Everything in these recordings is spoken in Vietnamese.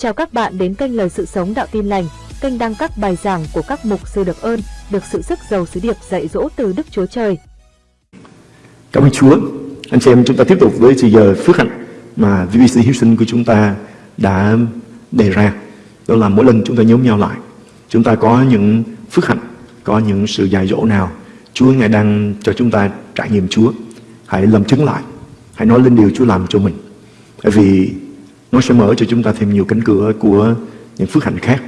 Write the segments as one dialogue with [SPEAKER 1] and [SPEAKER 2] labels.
[SPEAKER 1] Chào các bạn đến kênh Lời Sự Sống Đạo Tin Lành, kênh đăng các bài giảng của các mục sư được ơn, được sự sức giàu sứ điệp dạy dỗ từ Đức Chúa Trời.
[SPEAKER 2] Cảm ơn Chúa. Anh chị em chúng ta tiếp tục với thời giờ phước hạnh mà VBC Houston của chúng ta đã đề ra. Đó là mỗi lần chúng ta nhóm nhau lại, chúng ta có những phước hạnh, có những sự dạy dỗ nào Chúa Ngài đang cho chúng ta trải nghiệm Chúa. Hãy làm chứng lại, hãy nói lên điều Chúa làm cho mình. Bởi vì nó sẽ mở cho chúng ta thêm nhiều cánh cửa của những phước hạnh khác.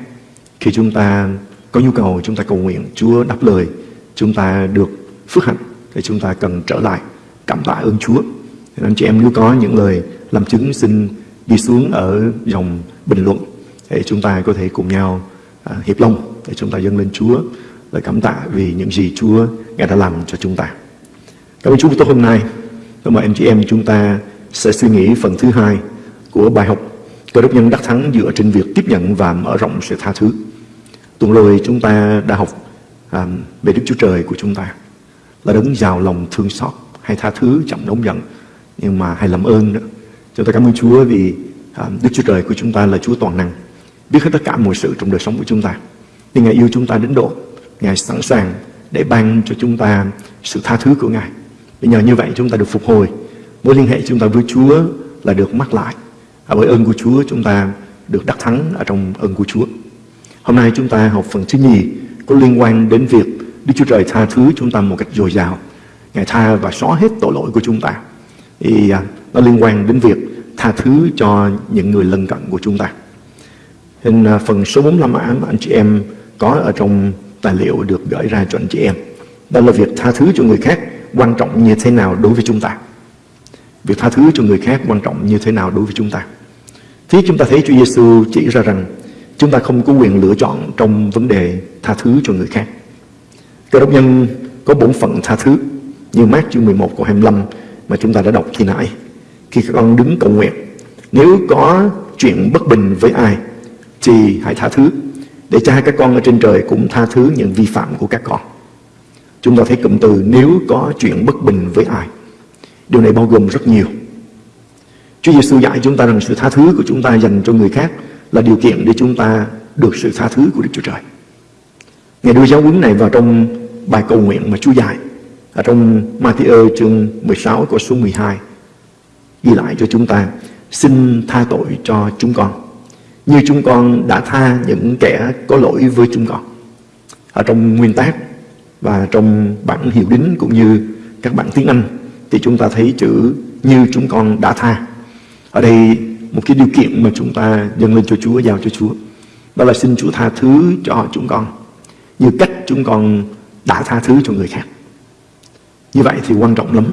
[SPEAKER 2] Khi chúng ta có nhu cầu, chúng ta cầu nguyện, Chúa đáp lời, chúng ta được phước hạnh, thì chúng ta cần trở lại cảm tạ ơn Chúa. Nên anh chị em nếu có những lời làm chứng xin đi xuống ở dòng bình luận để chúng ta có thể cùng nhau à, hiệp lòng để chúng ta dâng lên Chúa lời cảm tạ vì những gì Chúa Ngài đã làm cho chúng ta. Cảm ơn Chúa tốt hôm nay. Tôi mời anh chị em chúng ta sẽ suy nghĩ phần thứ hai của bài học Cơ đốc nhân đắc thắng dựa trên việc tiếp nhận và mở rộng sự tha thứ. Tuần rồi chúng ta đã học à, về Đức Chúa Trời của chúng ta là đấng giàu lòng thương xót hay tha thứ chậm nóng giận nhưng mà hay làm ơn nữa. Chúng ta cảm ơn Chúa vì à, Đức Chúa Trời của chúng ta là Chúa toàn năng biết hết tất cả mọi sự trong đời sống của chúng ta. Nhưng Ngài yêu chúng ta đến độ Ngài sẵn sàng để ban cho chúng ta sự tha thứ của Ngài. Vì nhờ như vậy chúng ta được phục hồi. Mối liên hệ chúng ta với Chúa là được mắc lại. Và bởi ơn của Chúa chúng ta được đắc thắng ở trong ơn của Chúa. Hôm nay chúng ta học phần thứ nhì có liên quan đến việc Đức Chúa Trời tha thứ chúng ta một cách dồi dào. Ngài tha và xóa hết tội lỗi của chúng ta. Thì à, nó liên quan đến việc tha thứ cho những người lân cận của chúng ta. Hình à, phần số 45 ám anh chị em có ở trong tài liệu được gửi ra cho anh chị em. Đó là việc tha thứ cho người khác quan trọng như thế nào đối với chúng ta. Việc tha thứ cho người khác quan trọng như thế nào đối với chúng ta thế chúng ta thấy Chúa Giêsu chỉ ra rằng chúng ta không có quyền lựa chọn trong vấn đề tha thứ cho người khác. Cơ đốc nhân có bổn phận tha thứ như mát chương 11 câu 25 mà chúng ta đã đọc khi nãy. Khi các con đứng cầu nguyện, nếu có chuyện bất bình với ai thì hãy tha thứ để cha các con ở trên trời cũng tha thứ những vi phạm của các con. Chúng ta thấy cụm từ nếu có chuyện bất bình với ai. Điều này bao gồm rất nhiều. Chúa Giêsu dạy chúng ta rằng sự tha thứ của chúng ta dành cho người khác là điều kiện để chúng ta được sự tha thứ của Đức Chúa Trời. Ngài đưa giáo huấn này vào trong bài cầu nguyện mà Chúa dạy, ở trong Matthew chương 16 câu số 12 ghi lại cho chúng ta, xin tha tội cho chúng con, như chúng con đã tha những kẻ có lỗi với chúng con. Ở trong nguyên tác và trong bản hiệu đính cũng như các bản tiếng Anh thì chúng ta thấy chữ như chúng con đã tha. Ở đây một cái điều kiện mà chúng ta dâng lên cho Chúa, giao cho Chúa. Đó là xin Chúa tha thứ cho chúng con như cách chúng con đã tha thứ cho người khác. Như vậy thì quan trọng lắm.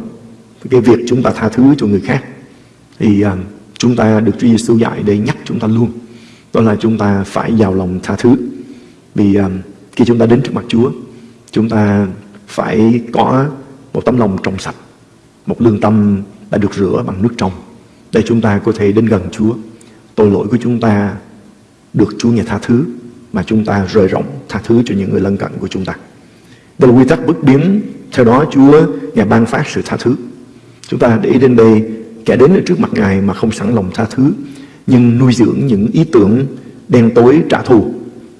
[SPEAKER 2] Cái việc chúng ta tha thứ cho người khác thì uh, chúng ta được Chúa Giêsu dạy để nhắc chúng ta luôn đó là chúng ta phải giàu lòng tha thứ vì uh, khi chúng ta đến trước mặt Chúa chúng ta phải có một tấm lòng trong sạch một lương tâm đã được rửa bằng nước trong để chúng ta có thể đến gần Chúa. Tội lỗi của chúng ta được Chúa nghe tha thứ, mà chúng ta rời rộng tha thứ cho những người lân cận của chúng ta. Đây là quy tắc bất biến, theo đó Chúa Ngài ban phát sự tha thứ. Chúng ta để đến đây, kẻ đến ở trước mặt Ngài mà không sẵn lòng tha thứ, nhưng nuôi dưỡng những ý tưởng đen tối trả thù.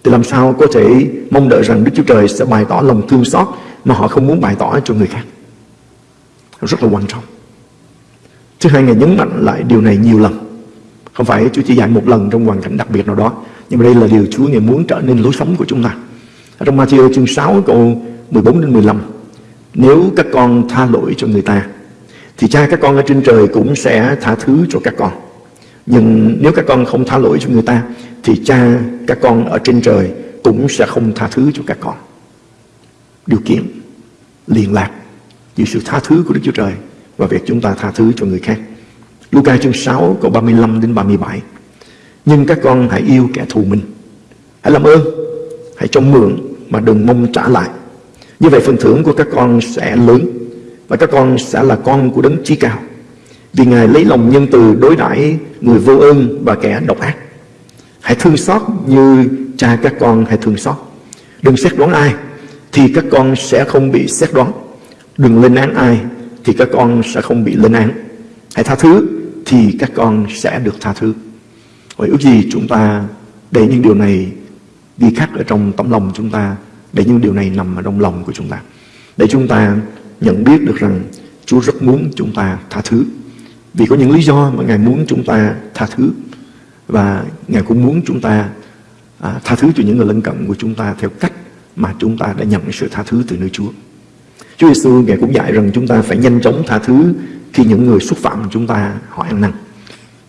[SPEAKER 2] Thì làm sao có thể mong đợi rằng Đức Chúa Trời sẽ bày tỏ lòng thương xót mà họ không muốn bày tỏ cho người khác? Rất là quan trọng thứ hai Ngài nhấn mạnh lại điều này nhiều lần. Không phải Chúa chỉ dạy một lần trong hoàn cảnh đặc biệt nào đó, nhưng mà đây là điều Chúa Ngài muốn trở nên lối sống của chúng ta. Ở trong Matthew chương 6 câu 14 đến 15 nếu các con tha lỗi cho người ta, thì cha các con ở trên trời cũng sẽ tha thứ cho các con. Nhưng nếu các con không tha lỗi cho người ta, Thì cha các con ở trên trời Cũng sẽ không tha thứ cho các con. Điều kiện liên lạc Giữa sự tha thứ của Đức Chúa Trời và việc chúng ta tha thứ cho người khác Luca chương 6 câu 35 đến 37 Nhưng các con hãy yêu kẻ thù mình Hãy làm ơn, Hãy cho mượn mà đừng mong trả lại Như vậy phần thưởng của các con sẽ lớn Và các con sẽ là con của đấng chí cao vì Ngài lấy lòng nhân từ đối đãi người vô ơn và kẻ độc ác. Hãy thương xót như cha các con hãy thương xót. Đừng xét đoán ai thì các con sẽ không bị xét đoán. Đừng lên án ai thì các con sẽ không bị lên án. Hãy tha thứ thì các con sẽ được tha thứ. Vậy ước gì chúng ta để những điều này ghi khắc ở trong tấm lòng chúng ta, để những điều này nằm ở trong lòng của chúng ta. Để chúng ta nhận biết được rằng Chúa rất muốn chúng ta tha thứ. Vì có những lý do mà Ngài muốn chúng ta tha thứ. Và Ngài cũng muốn chúng ta à, tha thứ cho những người lân cận của chúng ta theo cách mà chúng ta đã nhận sự tha thứ từ nơi Chúa. Chúa Giêsu Ngài cũng dạy rằng chúng ta phải nhanh chóng tha thứ khi những người xúc phạm chúng ta họ ăn năn.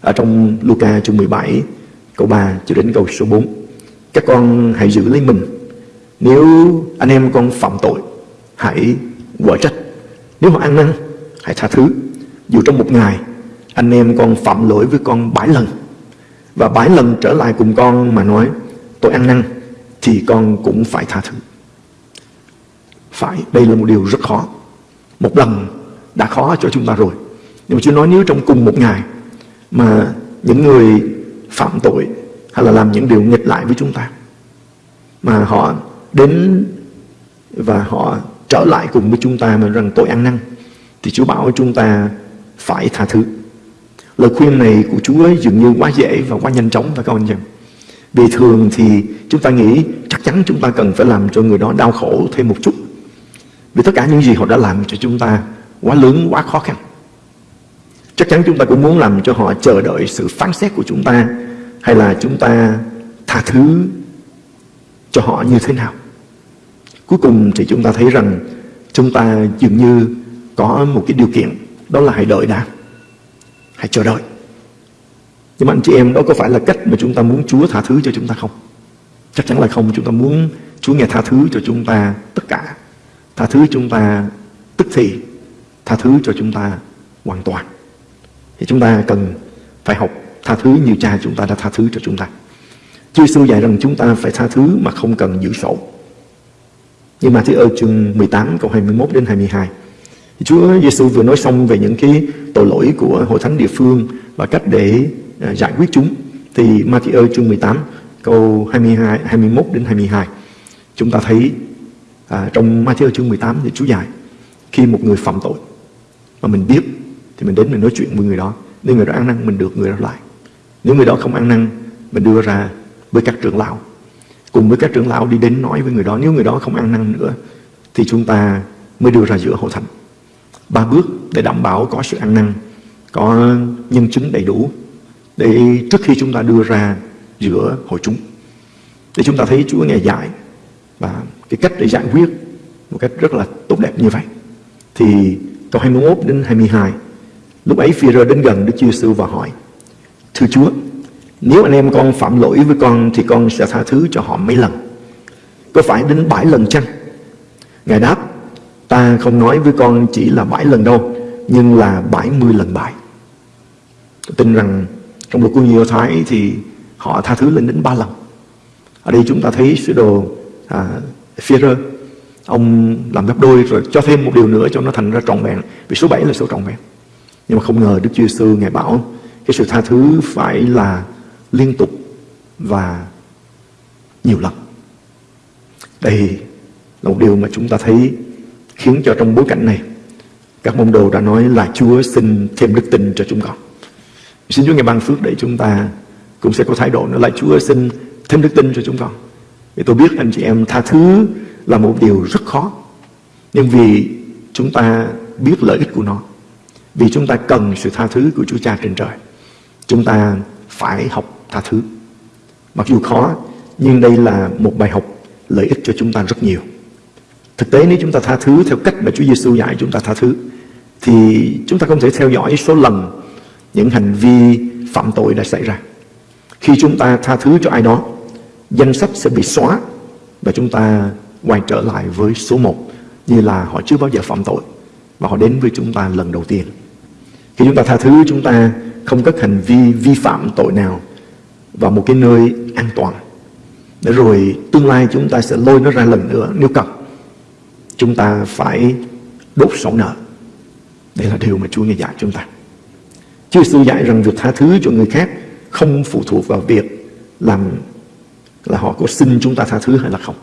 [SPEAKER 2] Ở trong Luca chương 17 câu 3 cho đến câu số 4. Các con hãy giữ lấy mình. Nếu anh em con phạm tội, hãy quở trách. Nếu họ ăn năn, hãy tha thứ. Dù trong một ngày, anh em con phạm lỗi với con bảy lần. Và bảy lần trở lại cùng con mà nói, tôi ăn năn, thì con cũng phải tha thứ. Phải, đây là một điều rất khó. Một lần đã khó cho chúng ta rồi. Nhưng mà Chúa nói nếu trong cùng một ngày mà những người phạm tội hay là làm những điều nghịch lại với chúng ta mà họ đến và họ trở lại cùng với chúng ta mà rằng tội ăn năn thì Chúa bảo chúng ta phải tha thứ. Lời khuyên này của Chúa dường như quá dễ và quá nhanh chóng và các anh em? Vì thường thì chúng ta nghĩ chắc chắn chúng ta cần phải làm cho người đó đau khổ thêm một chút. Vì tất cả những gì họ đã làm cho chúng ta quá lớn, quá khó khăn. Chắc chắn chúng ta cũng muốn làm cho họ chờ đợi sự phán xét của chúng ta hay là chúng ta tha thứ cho họ như thế nào. Cuối cùng thì chúng ta thấy rằng chúng ta dường như có một cái điều kiện đó là hãy đợi đã. Hãy chờ đợi. Nhưng mà anh chị em đó có phải là cách mà chúng ta muốn Chúa tha thứ cho chúng ta không? Chắc chắn là không. Chúng ta muốn Chúa nghe tha thứ cho chúng ta tất cả. Tha thứ chúng ta tức thì. Tha thứ cho chúng ta hoàn toàn. Thì chúng ta cần phải học tha thứ như cha chúng ta đã tha thứ cho chúng ta. Chúa Giêsu dạy rằng chúng ta phải tha thứ mà không cần giữ sổ. Nhưng mà thứ ở chương 18 câu 21 đến 22 thì Chúa Giêsu vừa nói xong về những cái tội lỗi của hội thánh địa phương và cách để à, giải quyết chúng, thì Matthew chương 18 câu 22 21 đến 22 chúng ta thấy à, trong Matthew chương 18 thì Chúa dạy khi một người phạm tội mà mình biết thì mình đến mình nói chuyện với người đó nếu người đó ăn năn mình được người đó lại. Nếu người đó không ăn năn mình đưa ra với các trưởng lão. Cùng với các trưởng lão đi đến nói với người đó nếu người đó không ăn năn nữa thì chúng ta mới đưa ra giữa hội thánh. Ba bước để đảm bảo có sự ăn năn có nhân chứng đầy đủ để trước khi chúng ta đưa ra giữa hội chúng. Để chúng ta thấy Chúa nghe dạy và cái cách để giải quyết một cách rất là tốt đẹp như vậy. Thì câu 21 đến 22 lúc ấy phi rơ đến gần Đức Chúa Giêsu và hỏi thưa Chúa nếu anh em con phạm lỗi với con Thì con sẽ tha thứ cho họ mấy lần? Có phải đến bảy lần chăng? Ngài đáp Ta không nói với con chỉ là bảy lần đâu Nhưng là bảy mươi lần bảy Tôi tin rằng Trong luật của nhiều Thái thì Họ tha thứ lên đến ba lần. Ở đây chúng ta thấy sứ đồ à, Führer Ông làm gấp đôi rồi cho thêm một điều nữa cho nó thành ra trọn vẹn, Vì số 7 là số trọn vẹn Nhưng mà không ngờ Đức Chúa Giêsu Ngài bảo Cái sự tha thứ phải là liên tục và nhiều lần. Đây là một điều mà chúng ta thấy khiến cho trong bối cảnh này, các môn đồ đã nói là Chúa xin thêm đức tin cho chúng con. Xin Chúa ngài ban phước để chúng ta cũng sẽ có thái độ nữa là Chúa xin thêm đức tin cho chúng con. Vì tôi biết anh chị em tha thứ là một điều rất khó. Nhưng vì chúng ta biết lợi ích của nó. Vì chúng ta cần sự tha thứ của Chúa Cha trên trời. Chúng ta phải học tha thứ. Mặc dù khó, nhưng đây là một bài học lợi ích cho chúng ta rất nhiều. Thực tế nếu chúng ta tha thứ theo cách mà Chúa Giêsu dạy chúng ta tha thứ, thì chúng ta không thể theo dõi số lần những hành vi phạm tội đã xảy ra. Khi chúng ta tha thứ cho ai đó, danh sách sẽ bị xóa và chúng ta quay trở lại với số một như là họ chưa bao giờ phạm tội và họ đến với chúng ta lần đầu tiên. Khi chúng ta tha thứ, chúng ta không có hành vi vi phạm tội nào vào một cái nơi an toàn. Để rồi tương lai chúng ta sẽ lôi nó ra lần nữa. Nếu cần chúng ta phải đốt sổ nợ. Đây là điều mà Chúa nghe dạy chúng ta. Chúa sư dạy rằng việc tha thứ cho người khác không phụ thuộc vào việc làm là họ có xin chúng ta tha thứ hay là không.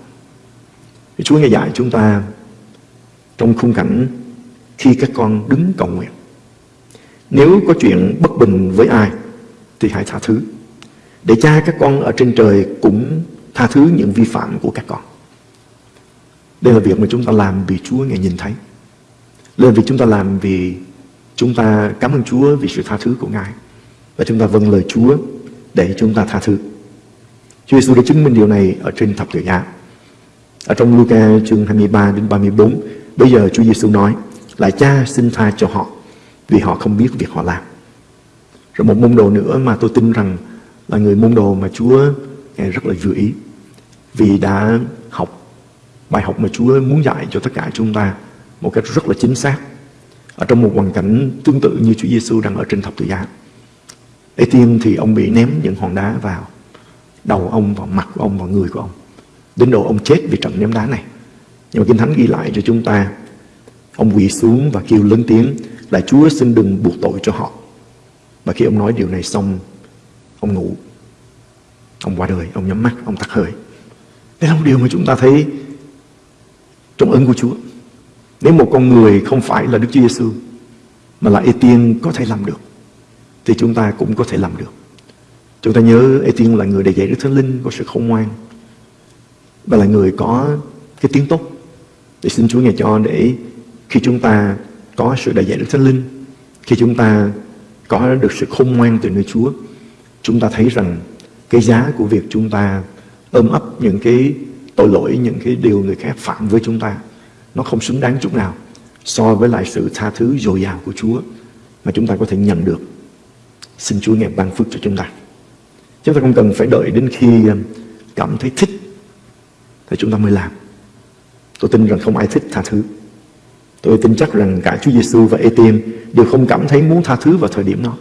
[SPEAKER 2] Thì Chúa nghe dạy chúng ta trong khung cảnh khi các con đứng cầu nguyện. Nếu có chuyện bất bình với ai thì hãy tha thứ. để cha các con ở trên trời cũng tha thứ những vi phạm của các con. Đây là việc mà chúng ta làm vì Chúa Ngài nhìn thấy. Đây là việc chúng ta làm vì chúng ta cảm ơn Chúa vì sự tha thứ của Ngài. Và chúng ta vâng lời Chúa để chúng ta tha thứ. Chúa Giêsu đã chứng minh điều này ở trên thập tự giá. Ở trong Luca chương 23 đến 34, bây giờ Chúa Giêsu nói là cha xin tha cho họ vì họ không biết việc họ làm. Rồi một môn đồ nữa mà tôi tin rằng là người môn đồ mà Chúa Ngài rất là vừa ý vì đã học bài học mà Chúa muốn dạy cho tất cả chúng ta một cách rất là chính xác ở trong một hoàn cảnh tương tự như Chúa Giêsu đang ở trên thập tự giá. Ê tiên thì ông bị ném những hòn đá vào đầu ông, và mặt của ông, và người của ông. Đến độ ông chết vì trận ném đá này. Nhưng mà Kinh Thánh ghi lại cho chúng ta Ông quỳ xuống và kêu lớn tiếng là Chúa xin đừng buộc tội cho họ. Và khi ông nói điều này xong, ông ngủ. Ông qua đời, ông nhắm mắt, ông tắt hơi. Đây là một điều mà chúng ta thấy trong ơn của Chúa. Nếu một con người không phải là Đức Chúa Giêsu mà là Ê-tiên có thể làm được, thì chúng ta cũng có thể làm được. Chúng ta nhớ Ê-tiên là người đầy dạy Đức Thánh Linh, có sự khôn ngoan và là người có cái tiếng tốt. Để xin Chúa Ngài cho để khi chúng ta có sự đầy dạy Đức Thánh Linh, khi chúng ta có được sự khôn ngoan từ nơi Chúa, chúng ta thấy rằng cái giá của việc chúng ta ôm ấp những cái tội lỗi, những cái điều người khác phạm với chúng ta, nó không xứng đáng chút nào so với lại sự tha thứ dồi dào của Chúa mà chúng ta có thể nhận được. Xin Chúa ngài ban phước cho chúng ta. Chúng ta không cần phải đợi đến khi um, cảm thấy thích thì chúng ta mới làm. Tôi tin rằng không ai thích tha thứ. Tôi tin chắc rằng cả Chúa Giêsu và Ê-tiêm đều không cảm thấy muốn tha thứ vào thời điểm đó.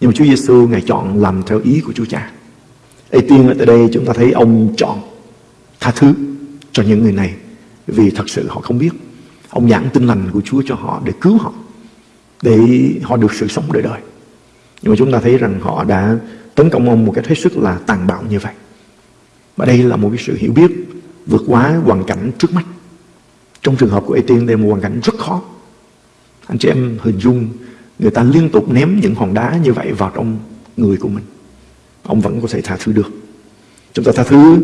[SPEAKER 2] Nhưng mà Chúa Giêsu Ngài chọn làm theo ý của Chúa Cha. Ê-tiêm ở tại đây chúng ta thấy ông chọn tha thứ cho những người này vì thật sự họ không biết. Ông giảng tin lành của Chúa cho họ để cứu họ, để họ được sự sống đời đời. Nhưng mà chúng ta thấy rằng họ đã tấn công ông một cách hết sức là tàn bạo như vậy. Và đây là một cái sự hiểu biết vượt quá hoàn cảnh trước mắt. Trong trường hợp của Etienne đây là một hoàn cảnh rất khó. Anh chị em hình dung, người ta liên tục ném những hòn đá như vậy vào trong người của mình. Ông vẫn có thể tha thứ được. Chúng ta tha thứ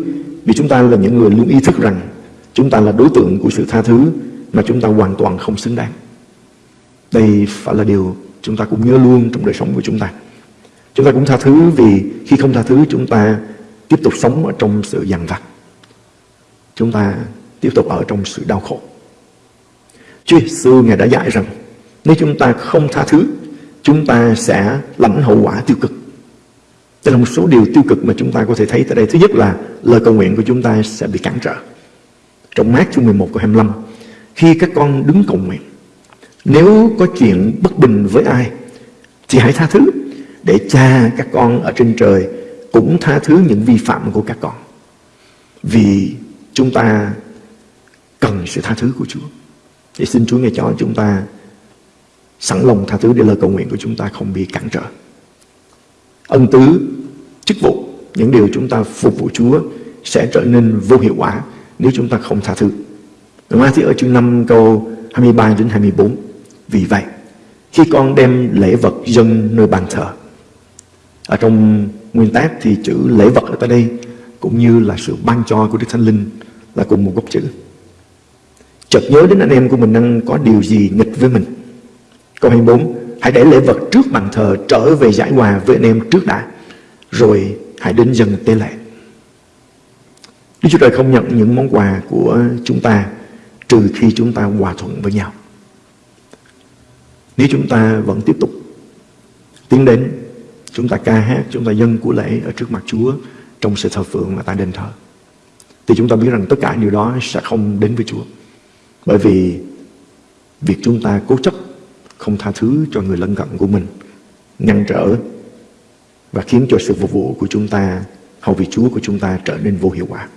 [SPEAKER 2] vì chúng ta là những người luôn ý thức rằng chúng ta là đối tượng của sự tha thứ mà chúng ta hoàn toàn không xứng đáng. Đây phải là điều chúng ta cũng nhớ luôn trong đời sống của chúng ta. Chúng ta cũng tha thứ vì khi không tha thứ chúng ta tiếp tục sống ở trong sự dằn vặt. Chúng ta tiếp tục ở trong sự đau khổ. Chúa Giêsu Ngài đã dạy rằng nếu chúng ta không tha thứ, chúng ta sẽ lãnh hậu quả tiêu cực. Đây là một số điều tiêu cực mà chúng ta có thể thấy tại đây. Thứ nhất là lời cầu nguyện của chúng ta sẽ bị cản trở. Trong mát chương 11 câu 25, khi các con đứng cầu nguyện, nếu có chuyện bất bình với ai, thì hãy tha thứ để cha các con ở trên trời cũng tha thứ những vi phạm của các con. Vì chúng ta cần sự tha thứ của Chúa. Thì xin Chúa nghe cho chúng ta sẵn lòng tha thứ để lời cầu nguyện của chúng ta không bị cản trở. Ân tứ, chức vụ, những điều chúng ta phục vụ Chúa sẽ trở nên vô hiệu quả nếu chúng ta không tha thứ. Đúng thì ở chương 5 câu 23 đến 24. Vì vậy, khi con đem lễ vật dân nơi bàn thờ, ở trong nguyên tác thì chữ lễ vật ở đây cũng như là sự ban cho của Đức Thánh Linh là cùng một gốc chữ. Chợt nhớ đến anh em của mình đang có điều gì nghịch với mình. Câu 24, hãy để lễ vật trước bàn thờ trở về giải hòa với anh em trước đã, rồi hãy đến dần tế lễ. Đức Chúa Trời không nhận những món quà của chúng ta trừ khi chúng ta hòa thuận với nhau. Nếu chúng ta vẫn tiếp tục tiến đến, chúng ta ca hát, chúng ta dâng của lễ ở trước mặt Chúa trong sự thờ phượng và tại đền thờ, thì chúng ta biết rằng tất cả điều đó sẽ không đến với Chúa. Bởi vì việc chúng ta cố chấp không tha thứ cho người lân cận của mình, ngăn trở và khiến cho sự phục vụ của chúng ta, hầu vị Chúa của chúng ta trở nên vô hiệu quả.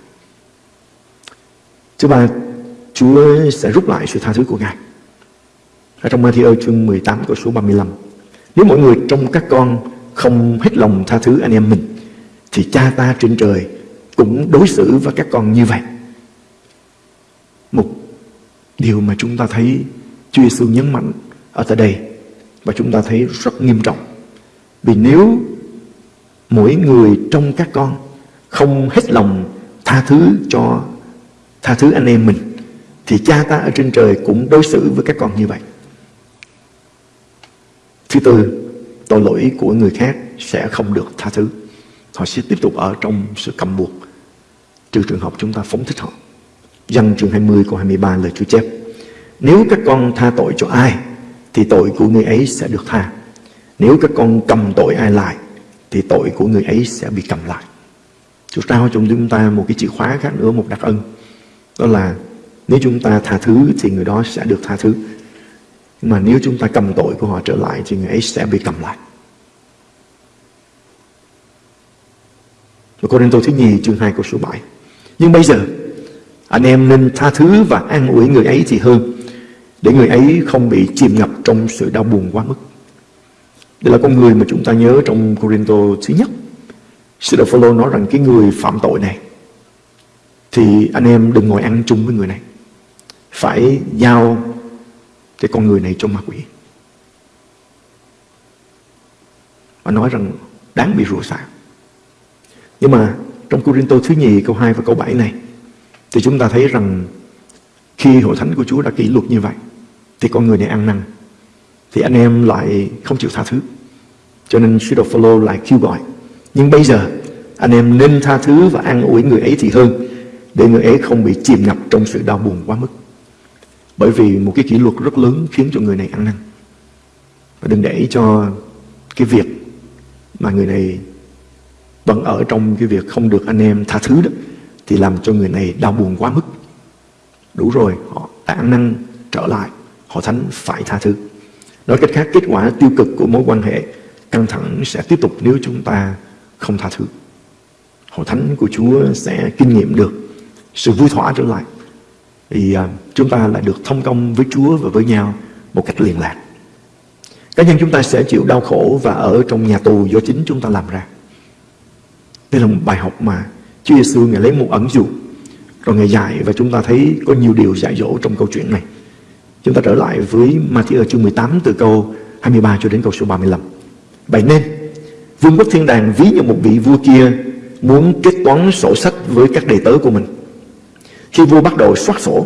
[SPEAKER 2] Thứ ba, Chúa sẽ rút lại sự tha thứ của Ngài. Ở trong Matthew chương 18 câu số 35. Nếu mọi người trong các con không hết lòng tha thứ anh em mình, thì cha ta trên trời cũng đối xử với các con như vậy. Một điều mà chúng ta thấy Chúa Giêsu nhấn mạnh ở tại đây và chúng ta thấy rất nghiêm trọng. Vì nếu mỗi người trong các con không hết lòng tha thứ cho tha thứ anh em mình thì cha ta ở trên trời cũng đối xử với các con như vậy. Thứ tư, tội lỗi của người khác sẽ không được tha thứ. Họ sẽ tiếp tục ở trong sự cầm buộc. Trừ trường hợp chúng ta phóng thích họ. Dân chương 20 câu 23 lời Chúa chép, Nếu các con tha tội cho ai, Thì tội của người ấy sẽ được tha. Nếu các con cầm tội ai lại, Thì tội của người ấy sẽ bị cầm lại. Chúa trao cho chúng ta một cái chìa khóa khác nữa, Một đặc ân. Đó là nếu chúng ta tha thứ Thì người đó sẽ được tha thứ. Nhưng mà nếu chúng ta cầm tội của họ trở lại Thì người ấy sẽ bị cầm lại. Cô Đinh Tô thứ nhì chương 2 câu số 7 Nhưng bây giờ, anh em nên tha thứ và an ủi người ấy thì hơn, Để người ấy không bị chìm ngập trong sự đau buồn quá mức. Đây là con người mà chúng ta nhớ trong Corinto thứ nhất. Sư đạo Phaolô nói rằng cái người phạm tội này, Thì anh em đừng ngồi ăn chung với người này. Phải giao cái con người này cho ma quỷ Và nói rằng đáng bị rủa xả Nhưng mà trong Corinto thứ nhì câu 2 và câu 7 này, thì chúng ta thấy rằng khi hội thánh của Chúa đã kỷ luật như vậy, thì con người này ăn năn thì anh em lại không chịu tha thứ. Cho nên sứ đồ Phaolô lại kêu gọi. Nhưng bây giờ, anh em nên tha thứ và an ủi người ấy thì hơn, để người ấy không bị chìm ngập trong sự đau buồn quá mức. Bởi vì một cái kỷ luật rất lớn khiến cho người này ăn năn. Và đừng để cho cái việc mà người này vẫn ở trong cái việc không được anh em tha thứ đó thì làm cho người này đau buồn quá mức. Đủ rồi, họ đã ăn năn trở lại, họ thánh phải tha thứ. Nói cách khác, kết quả tiêu cực của mối quan hệ căng thẳng sẽ tiếp tục nếu chúng ta không tha thứ. Hội thánh của Chúa sẽ kinh nghiệm được sự vui thỏa trở lại. Thì à, chúng ta lại được thông công với Chúa và với nhau một cách liền lạc. Cá nhân chúng ta sẽ chịu đau khổ và ở trong nhà tù do chính chúng ta làm ra. Đây là một bài học mà Chúa Giêsu Ngài lấy một ẩn dụ, Rồi Ngài dạy và chúng ta thấy có nhiều điều dạy dỗ trong câu chuyện này Chúng ta trở lại với Matthew chương 18 từ câu 23 cho đến câu số 35 Vậy nên, Vương quốc thiên đàng ví như một vị vua kia Muốn kết toán sổ sách với các đầy tớ của mình khi vua bắt đầu soát sổ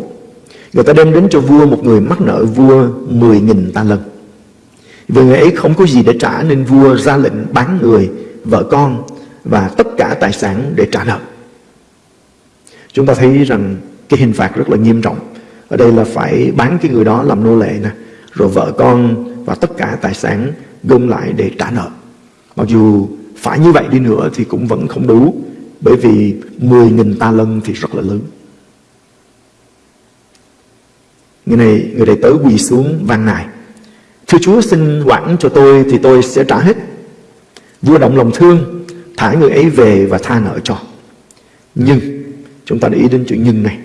[SPEAKER 2] Người ta đem đến cho vua một người mắc nợ vua 10.000 ta lần Vì người ấy không có gì để trả Nên vua ra lệnh bán người, vợ con Và tất cả tài sản để trả nợ Chúng ta thấy rằng cái hình phạt rất là nghiêm trọng. Ở đây là phải bán cái người đó làm nô lệ nè, rồi vợ con và tất cả tài sản gom lại để trả nợ. Mặc dù phải như vậy đi nữa thì cũng vẫn không đủ, bởi vì 10.000 ta lân thì rất là lớn. Người này, người đệ tử quỳ xuống van nài. Thưa Chúa xin quản cho tôi thì tôi sẽ trả hết. Vua động lòng thương, thả người ấy về và tha nợ cho. Nhưng Chúng ta để ý đến chuyện nhưng này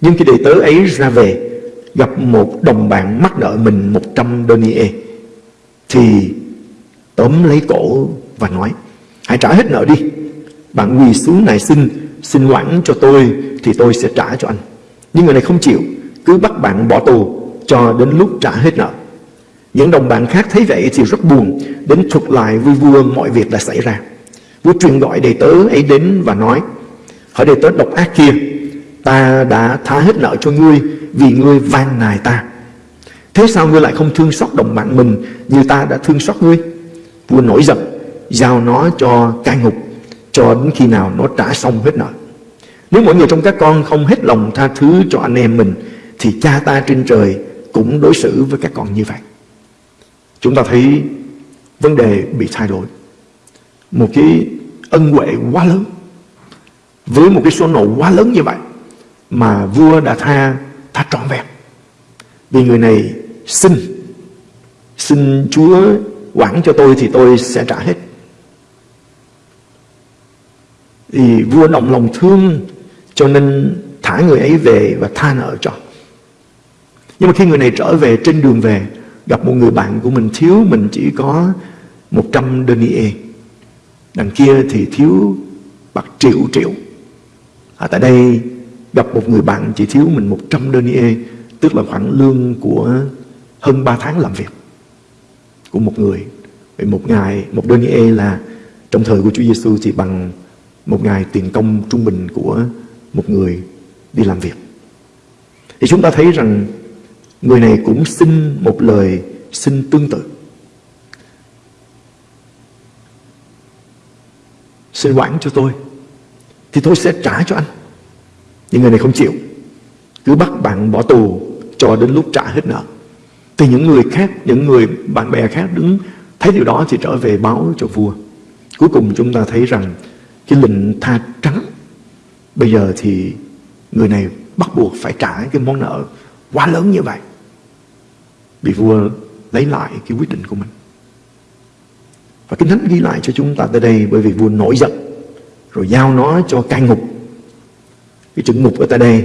[SPEAKER 2] Nhưng khi đệ tử ấy ra về Gặp một đồng bạn mắc nợ mình 100 denier Thì tóm lấy cổ và nói Hãy trả hết nợ đi Bạn quỳ xuống này xin Xin quản cho tôi Thì tôi sẽ trả cho anh Nhưng người này không chịu cứ bắt bạn bỏ tù Cho đến lúc trả hết nợ. Những đồng bạn khác thấy vậy thì rất buồn, Đến thuật lại với vua mọi việc đã xảy ra. Vua truyền gọi đầy tớ ấy đến và nói, Hỏi đầy tớ độc ác kia, Ta đã tha hết nợ cho ngươi Vì ngươi van nài ta. Thế sao ngươi lại không thương xót đồng bạn mình Như ta đã thương xót ngươi? Vua nổi giận, Giao nó cho cai ngục, Cho đến khi nào nó trả xong hết nợ. Nếu mọi người trong các con không hết lòng tha thứ cho anh em mình thì cha ta trên trời cũng đối xử với các con như vậy. Chúng ta thấy vấn đề bị thay đổi. Một cái ân huệ quá lớn. Với một cái số nộ quá lớn như vậy mà vua đã tha tha trọn vẹn. Vì người này xin xin chúa quản cho tôi thì tôi sẽ trả hết. Thì vua động lòng thương cho nên thả người ấy về và tha nợ cho nhưng mà khi người này trở về trên đường về gặp một người bạn của mình thiếu mình chỉ có 100 denier đằng kia thì thiếu bạc triệu triệu. À, tại đây gặp một người bạn chỉ thiếu mình 100 denier tức là khoảng lương của hơn 3 tháng làm việc của một người. Vậy một ngày một denier là trong thời của Chúa Giêsu thì bằng một ngày tiền công trung bình của một người đi làm việc. Thì chúng ta thấy rằng người này cũng xin một lời xin tương tự. Xin quản cho tôi thì tôi sẽ trả cho anh. Nhưng người này không chịu. Cứ bắt bạn bỏ tù cho đến lúc trả hết nợ. Thì những người khác, những người bạn bè khác đứng thấy điều đó thì trở về báo cho vua. Cuối cùng chúng ta thấy rằng cái lệnh tha trắng bây giờ thì người này bắt buộc phải trả cái món nợ quá lớn như vậy bị vua lấy lại cái quyết định của mình. Và Kinh Thánh ghi lại cho chúng ta tới đây bởi vì vua nổi giận rồi giao nó cho cai ngục. Cái chữ ngục ở tại đây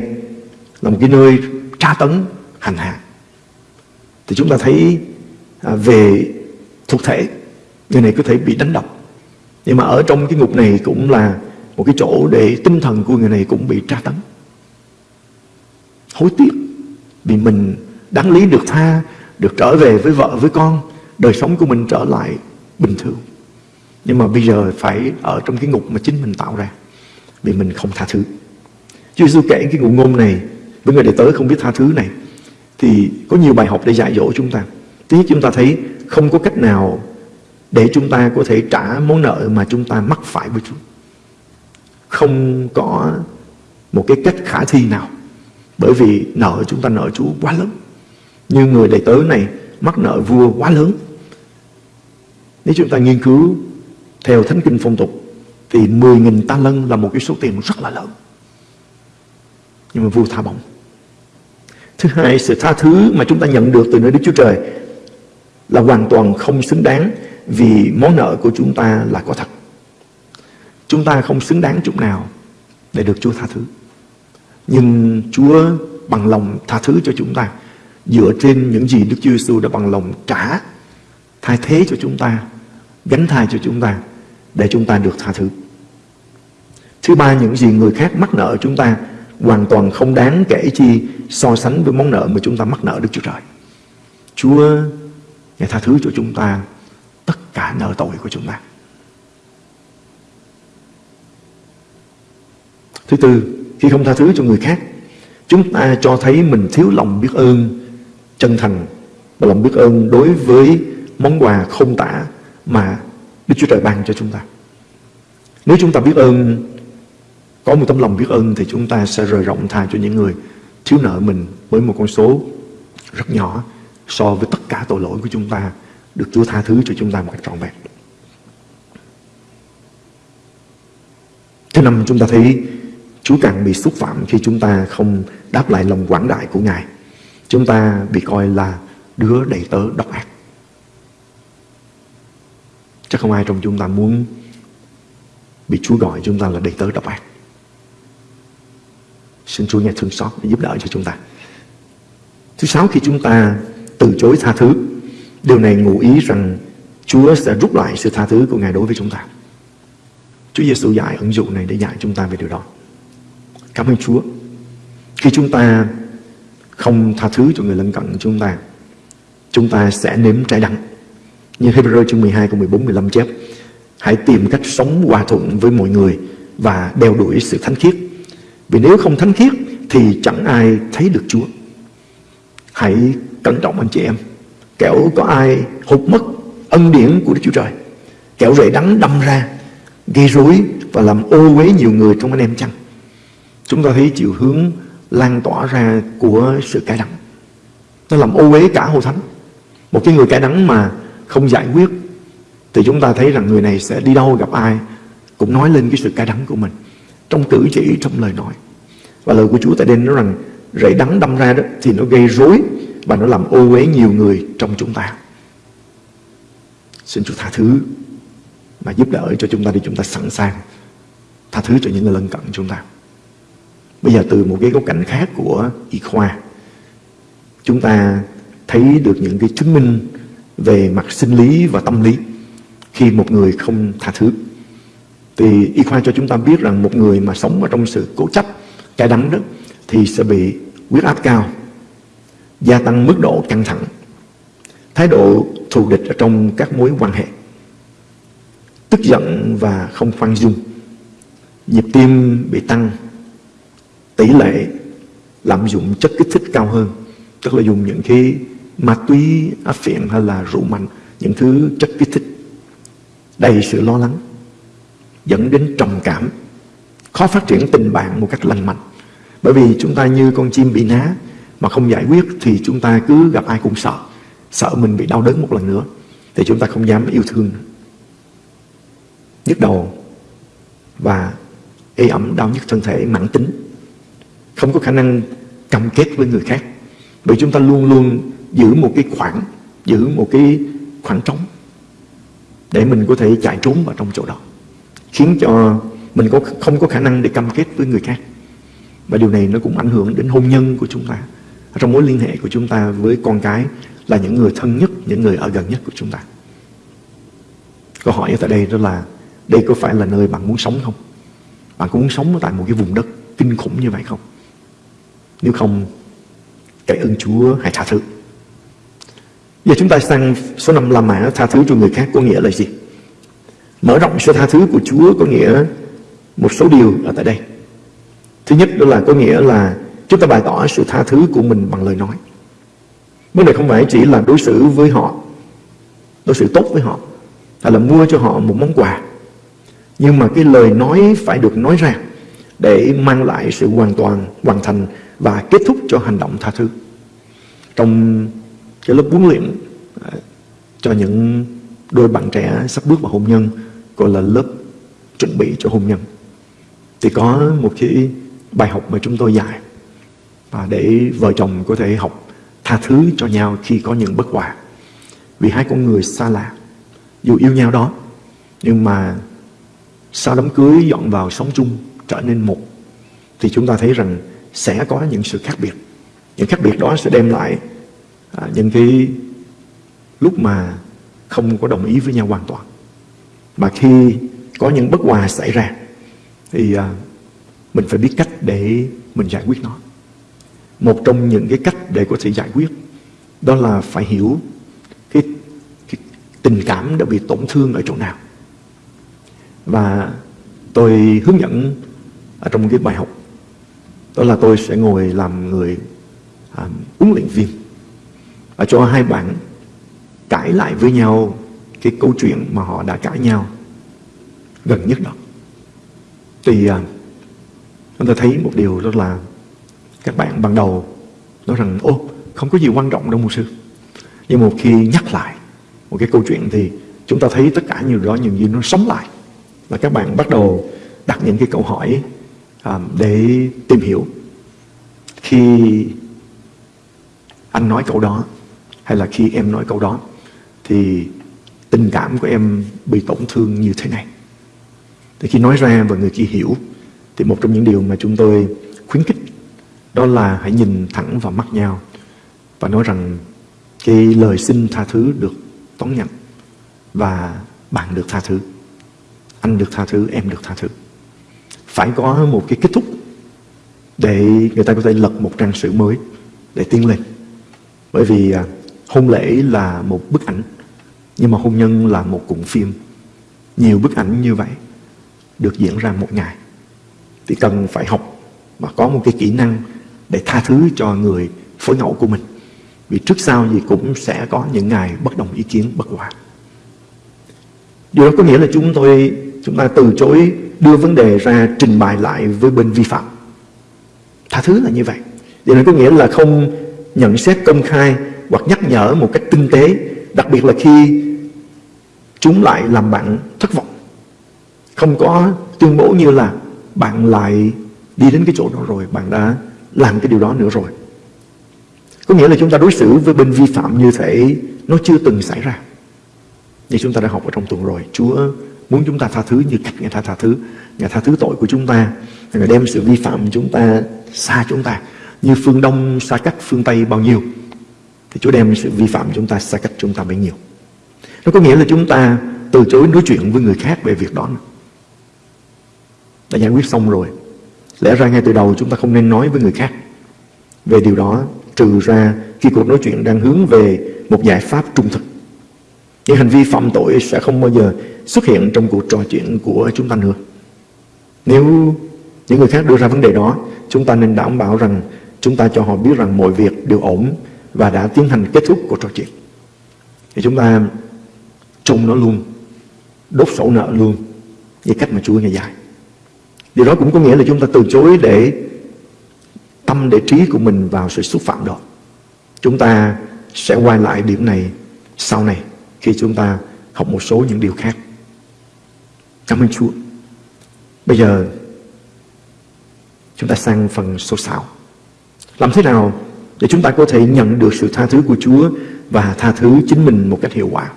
[SPEAKER 2] là một cái nơi tra tấn hành hạ. Thì chúng ta thấy à, về thuộc thể người này có thể bị đánh đập. Nhưng mà ở trong cái ngục này cũng là một cái chỗ để tinh thần của người này cũng bị tra tấn. Hối tiếc vì mình đáng lý được tha, được trở về với vợ, với con, đời sống của mình trở lại bình thường. Nhưng mà bây giờ phải ở trong cái ngục mà chính mình tạo ra vì mình không tha thứ. Chúa Giêsu kể cái ngụ ngôn này với người đệ tớ không biết tha thứ này thì có nhiều bài học để dạy dỗ chúng ta. Thứ nhất chúng ta thấy không có cách nào để chúng ta có thể trả món nợ mà chúng ta mắc phải với Chúa. Không có một cái cách khả thi nào. Bởi vì nợ chúng ta nợ Chúa quá lớn. Như người đầy tớ này mắc nợ vua quá lớn. Nếu chúng ta nghiên cứu theo Thánh Kinh Phong tục thì 10.000 ta lân là một cái số tiền rất là lớn. Nhưng mà vua tha bổng. Thứ hai, sự tha thứ mà chúng ta nhận được từ nơi Đức Chúa Trời là hoàn toàn không xứng đáng vì món nợ của chúng ta là có thật. Chúng ta không xứng đáng chút nào để được Chúa tha thứ. Nhưng Chúa bằng lòng tha thứ cho chúng ta dựa trên những gì Đức Chúa Giêsu đã bằng lòng trả thay thế cho chúng ta, gánh thay cho chúng ta để chúng ta được tha thứ. Thứ ba, những gì người khác mắc nợ chúng ta hoàn toàn không đáng kể chi so sánh với món nợ mà chúng ta mắc nợ Đức Chúa Trời. Chúa Ngài tha thứ cho chúng ta tất cả nợ tội của chúng ta. Thứ tư, khi không tha thứ cho người khác, chúng ta cho thấy mình thiếu lòng biết ơn chân thành và lòng biết ơn đối với món quà không tả mà Đức Chúa Trời ban cho chúng ta. Nếu chúng ta biết ơn, có một tấm lòng biết ơn thì chúng ta sẽ rời rộng tha cho những người thiếu nợ mình với một con số rất nhỏ so với tất cả tội lỗi của chúng ta được Chúa tha thứ cho chúng ta một cách trọn vẹn. Thứ năm chúng ta thấy Chúa càng bị xúc phạm khi chúng ta không đáp lại lòng quảng đại của Ngài. Chúng ta bị coi là đứa đầy tớ độc ác. Chắc không ai trong chúng ta muốn bị Chúa gọi chúng ta là đầy tớ độc ác. Xin Chúa nghe thương xót để giúp đỡ cho chúng ta. Thứ sáu khi chúng ta từ chối tha thứ, điều này ngụ ý rằng Chúa sẽ rút lại sự tha thứ của Ngài đối với chúng ta. Chúa Giêsu dạy ứng dụng này để dạy chúng ta về điều đó. Cảm ơn Chúa. Khi chúng ta không tha thứ cho người lân cận của chúng ta, chúng ta sẽ nếm trái đắng. Như Hebrew chương 12 câu 14 15 chép, hãy tìm cách sống hòa thuận với mọi người và đeo đuổi sự thánh khiết. Vì nếu không thánh khiết thì chẳng ai thấy được Chúa. Hãy cẩn trọng anh chị em. Kẻo có ai hụt mất ân điển của Đức Chúa Trời. Kẻo rễ đắng đâm ra, gây rối và làm ô uế nhiều người trong anh em chăng. Chúng ta thấy chiều hướng lan tỏa ra của sự cải đắng. Nó làm ô uế cả hội thánh. Một cái người cải đắng mà không giải quyết, thì chúng ta thấy rằng người này sẽ đi đâu, gặp ai, cũng nói lên cái sự cay đắng của mình trong cử chỉ, trong lời nói và lời của Chúa tại đây nói rằng, rễ đắng đâm ra đó thì nó gây rối và nó làm ô uế nhiều người trong chúng ta xin Chúa tha thứ và giúp đỡ cho chúng ta để chúng ta sẵn sàng tha thứ cho những người lân cận chúng ta bây giờ từ một cái góc cạnh khác của y khoa chúng ta thấy được những cái chứng minh về mặt sinh lý và tâm lý khi một người không tha thứ. Thì y khoa cho chúng ta biết rằng một người mà sống ở trong sự cố chấp, cay đắng đó thì sẽ bị huyết áp cao, gia tăng mức độ căng thẳng, thái độ thù địch ở trong các mối quan hệ. tức giận và không khoan dung nhịp tim bị tăng tỷ lệ lạm dụng chất kích thích cao hơn, tức là dùng những cái ma túy áp phiện hay là rượu mạnh, những thứ chất kích thích. Đầy sự lo lắng, dẫn đến trầm cảm, khó phát triển tình bạn một cách lành mạnh. Bởi vì chúng ta như con chim bị ná mà không giải quyết thì chúng ta cứ gặp ai cũng sợ sợ mình bị đau đớn một lần nữa thì chúng ta không dám yêu thương. Nhức đầu và ê ẩm đau nhức thân thể mãn tính không có khả năng cam kết với người khác. Bởi chúng ta luôn luôn giữ một cái khoảng, giữ một cái khoảng trống để mình có thể chạy trốn vào trong chỗ đó, khiến cho mình có, không có khả năng để cam kết với người khác. Và điều này nó cũng ảnh hưởng đến hôn nhân của chúng ta, trong mối liên hệ của chúng ta với con cái là những người thân nhất, những người ở gần nhất của chúng ta. Câu hỏi ở tại đây đó là, đây có phải là nơi bạn muốn sống không? Bạn có muốn sống tại một cái vùng đất kinh khủng như vậy không? Nếu không cậy ơn Chúa hãy tha thứ Giờ chúng ta sang số 5 La Mã tha thứ cho người khác có nghĩa là gì? Mở rộng sự tha thứ của Chúa có nghĩa một số điều ở tại đây. Thứ nhất đó là có nghĩa là chúng ta bày tỏ sự tha thứ của mình bằng lời nói. Vấn đề không phải chỉ là đối xử với họ, đối xử tốt với họ, hay là mua cho họ một món quà. Nhưng mà cái lời nói phải được nói ra để mang lại sự hoàn toàn, hoàn thành và kết thúc cho hành động tha thứ. Trong cái lớp huấn luyện à, cho những đôi bạn trẻ sắp bước vào hôn nhân gọi là lớp chuẩn bị cho hôn nhân thì có một cái bài học mà chúng tôi dạy và để vợ chồng có thể học tha thứ cho nhau khi có những bất hòa vì hai con người xa lạ dù yêu nhau đó nhưng mà sau đám cưới dọn vào sống chung trở nên một thì chúng ta thấy rằng sẽ có những sự khác biệt. Những khác biệt đó sẽ đem lại à, những cái lúc mà không có đồng ý với nhau hoàn toàn. Mà khi có những bất hòa xảy ra thì à, mình phải biết cách để mình giải quyết nó. Một trong những cái cách để có thể giải quyết đó là phải hiểu cái, cái tình cảm đã bị tổn thương ở chỗ nào. Và tôi hướng dẫn ở trong cái bài học. Đó là tôi sẽ ngồi làm người à, huấn luyện viên và cho hai bạn cãi lại với nhau cái câu chuyện mà họ đã cãi nhau gần nhất đó. Thì à, chúng ta thấy một điều đó là các bạn ban đầu nói rằng ô không có gì quan trọng đâu mục sư. Nhưng một khi nhắc lại một cái câu chuyện thì chúng ta thấy tất cả nhiều đó những gì nó sống lại. Và các bạn bắt đầu đặt những cái câu hỏi à, để tìm hiểu khi anh nói câu đó hay là khi em nói câu đó thì tình cảm của em bị tổn thương như thế này. Thì khi nói ra và người kia hiểu thì một trong những điều mà chúng tôi khuyến khích đó là hãy nhìn thẳng vào mắt nhau và nói rằng cái lời xin tha thứ được đón nhận và bạn được tha thứ. Anh được tha thứ em được tha thứ phải có một cái kết thúc để người ta có thể lật một trang sử mới để tiến lên. Bởi vì à, hôn lễ là một bức ảnh, nhưng mà hôn nhân là một cuộn phim. Nhiều bức ảnh như vậy được diễn ra một ngày. Thì cần phải học và có một cái kỹ năng để tha thứ cho người phối ngẫu của mình. Vì trước sau gì cũng sẽ có những ngày bất đồng ý kiến, bất hòa. Điều đó có nghĩa là chúng tôi chúng ta từ chối đưa vấn đề ra trình bày lại với bên vi phạm. Tha thứ là như vậy. Điều này có nghĩa là không nhận xét công khai hoặc nhắc nhở một cách tinh tế, đặc biệt là khi chúng lại làm bạn thất vọng. Không có tuyên bố như là bạn lại đi đến cái chỗ đó rồi, bạn đã làm cái điều đó nữa rồi. Có nghĩa là chúng ta đối xử với bên vi phạm như thể nó chưa từng xảy ra. Như chúng ta đã học ở trong tuần rồi, Chúa muốn chúng ta tha thứ như cách Ngài tha tha thứ. Ngài tha thứ tội của chúng ta. Ngài đem sự vi phạm chúng ta xa chúng ta. Như phương Đông xa cách phương Tây bao nhiêu, thì Chúa đem sự vi phạm chúng ta xa cách chúng ta bấy nhiêu. Nó có nghĩa là chúng ta từ chối nói chuyện với người khác về việc đó. Đã giải quyết xong rồi. Lẽ ra ngay từ đầu chúng ta không nên nói với người khác về điều đó, trừ ra khi cuộc nói chuyện đang hướng về một giải pháp trung thực. Những hành vi phạm tội sẽ không bao giờ xuất hiện trong cuộc trò chuyện của chúng ta nữa. Nếu những người khác đưa ra vấn đề đó, chúng ta nên đảm bảo rằng chúng ta cho họ biết rằng mọi việc đều ổn và đã tiến hành kết thúc cuộc trò chuyện. Thì chúng ta chung nó luôn, đốt sổ nợ luôn, như cách mà Chúa ngày dài. Điều đó cũng có nghĩa là chúng ta từ chối để tâm để trí của mình vào sự xúc phạm đó. Chúng ta sẽ quay lại điểm này sau này khi chúng ta học một số những điều khác. Cảm ơn Chúa. Bây giờ chúng ta sang phần số 6. Làm thế nào để chúng ta có thể nhận được sự tha thứ của Chúa và tha thứ chính mình một cách hiệu quả?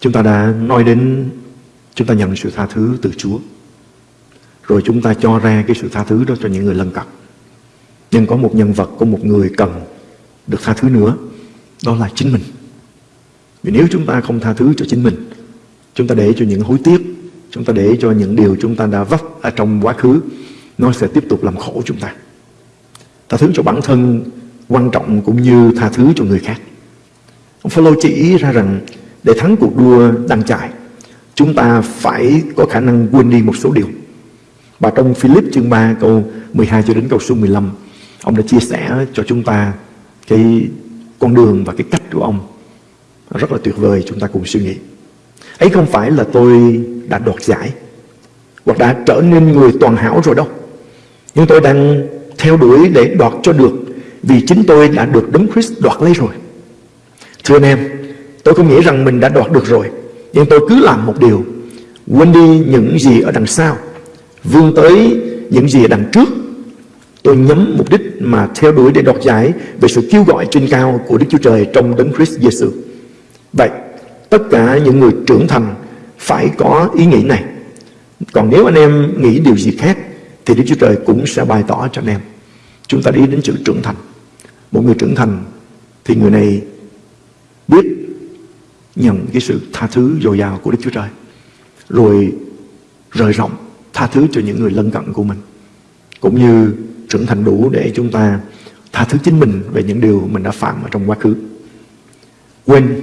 [SPEAKER 2] Chúng ta đã nói đến chúng ta nhận sự tha thứ từ Chúa. Rồi chúng ta cho ra cái sự tha thứ đó cho những người lân cận. Nhưng có một nhân vật, có một người cần được tha thứ nữa. Đó là chính mình. Vì nếu chúng ta không tha thứ cho chính mình, chúng ta để cho những hối tiếc, chúng ta để cho những điều chúng ta đã vấp ở trong quá khứ, nó sẽ tiếp tục làm khổ chúng ta. Tha thứ cho bản thân quan trọng cũng như tha thứ cho người khác. Ông Phaolô chỉ ra rằng để thắng cuộc đua đang chạy, chúng ta phải có khả năng quên đi một số điều. Và trong Philip chương 3 câu 12 cho đến câu số 15, ông đã chia sẻ cho chúng ta cái con đường và cái cách của ông rất là tuyệt vời chúng ta cùng suy nghĩ. Ấy không phải là tôi đã đoạt giải hoặc đã trở nên người toàn hảo rồi đâu. Nhưng tôi đang theo đuổi để đoạt cho được vì chính tôi đã được Đấng Christ đoạt lấy rồi. Thưa anh em, tôi không nghĩ rằng mình đã đoạt được rồi, nhưng tôi cứ làm một điều, quên đi những gì ở đằng sau, vươn tới những gì ở đằng trước. Tôi nhắm mục đích mà theo đuổi để đoạt giải về sự kêu gọi trên cao của Đức Chúa Trời trong Đấng Christ Jesus. Vậy, tất cả những người trưởng thành phải có ý nghĩ này. Còn nếu anh em nghĩ điều gì khác thì Đức Chúa Trời cũng sẽ bày tỏ cho anh em. Chúng ta đi đến chữ trưởng thành. Một người trưởng thành thì người này biết nhận cái sự tha thứ dồi dào của Đức Chúa Trời. Rồi rời rộng tha thứ cho những người lân cận của mình. Cũng như trưởng thành đủ để chúng ta tha thứ chính mình về những điều mình đã phạm ở trong quá khứ. Quên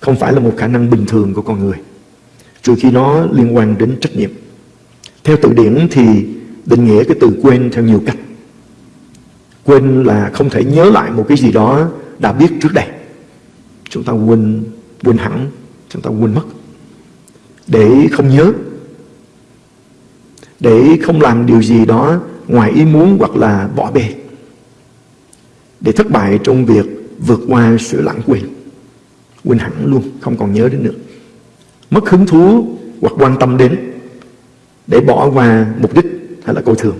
[SPEAKER 2] không phải là một khả năng bình thường của con người trừ khi nó liên quan đến trách nhiệm. Theo từ điển thì định nghĩa cái từ quên theo nhiều cách. Quên là không thể nhớ lại một cái gì đó đã biết trước đây. Chúng ta quên, quên hẳn, chúng ta quên mất. Để không nhớ, để không làm điều gì đó ngoài ý muốn hoặc là bỏ bê. Để thất bại trong việc vượt qua sự lãng quên. Quên hẳn luôn, không còn nhớ đến nữa. Mất hứng thú hoặc quan tâm đến để bỏ qua mục đích hay là coi thường.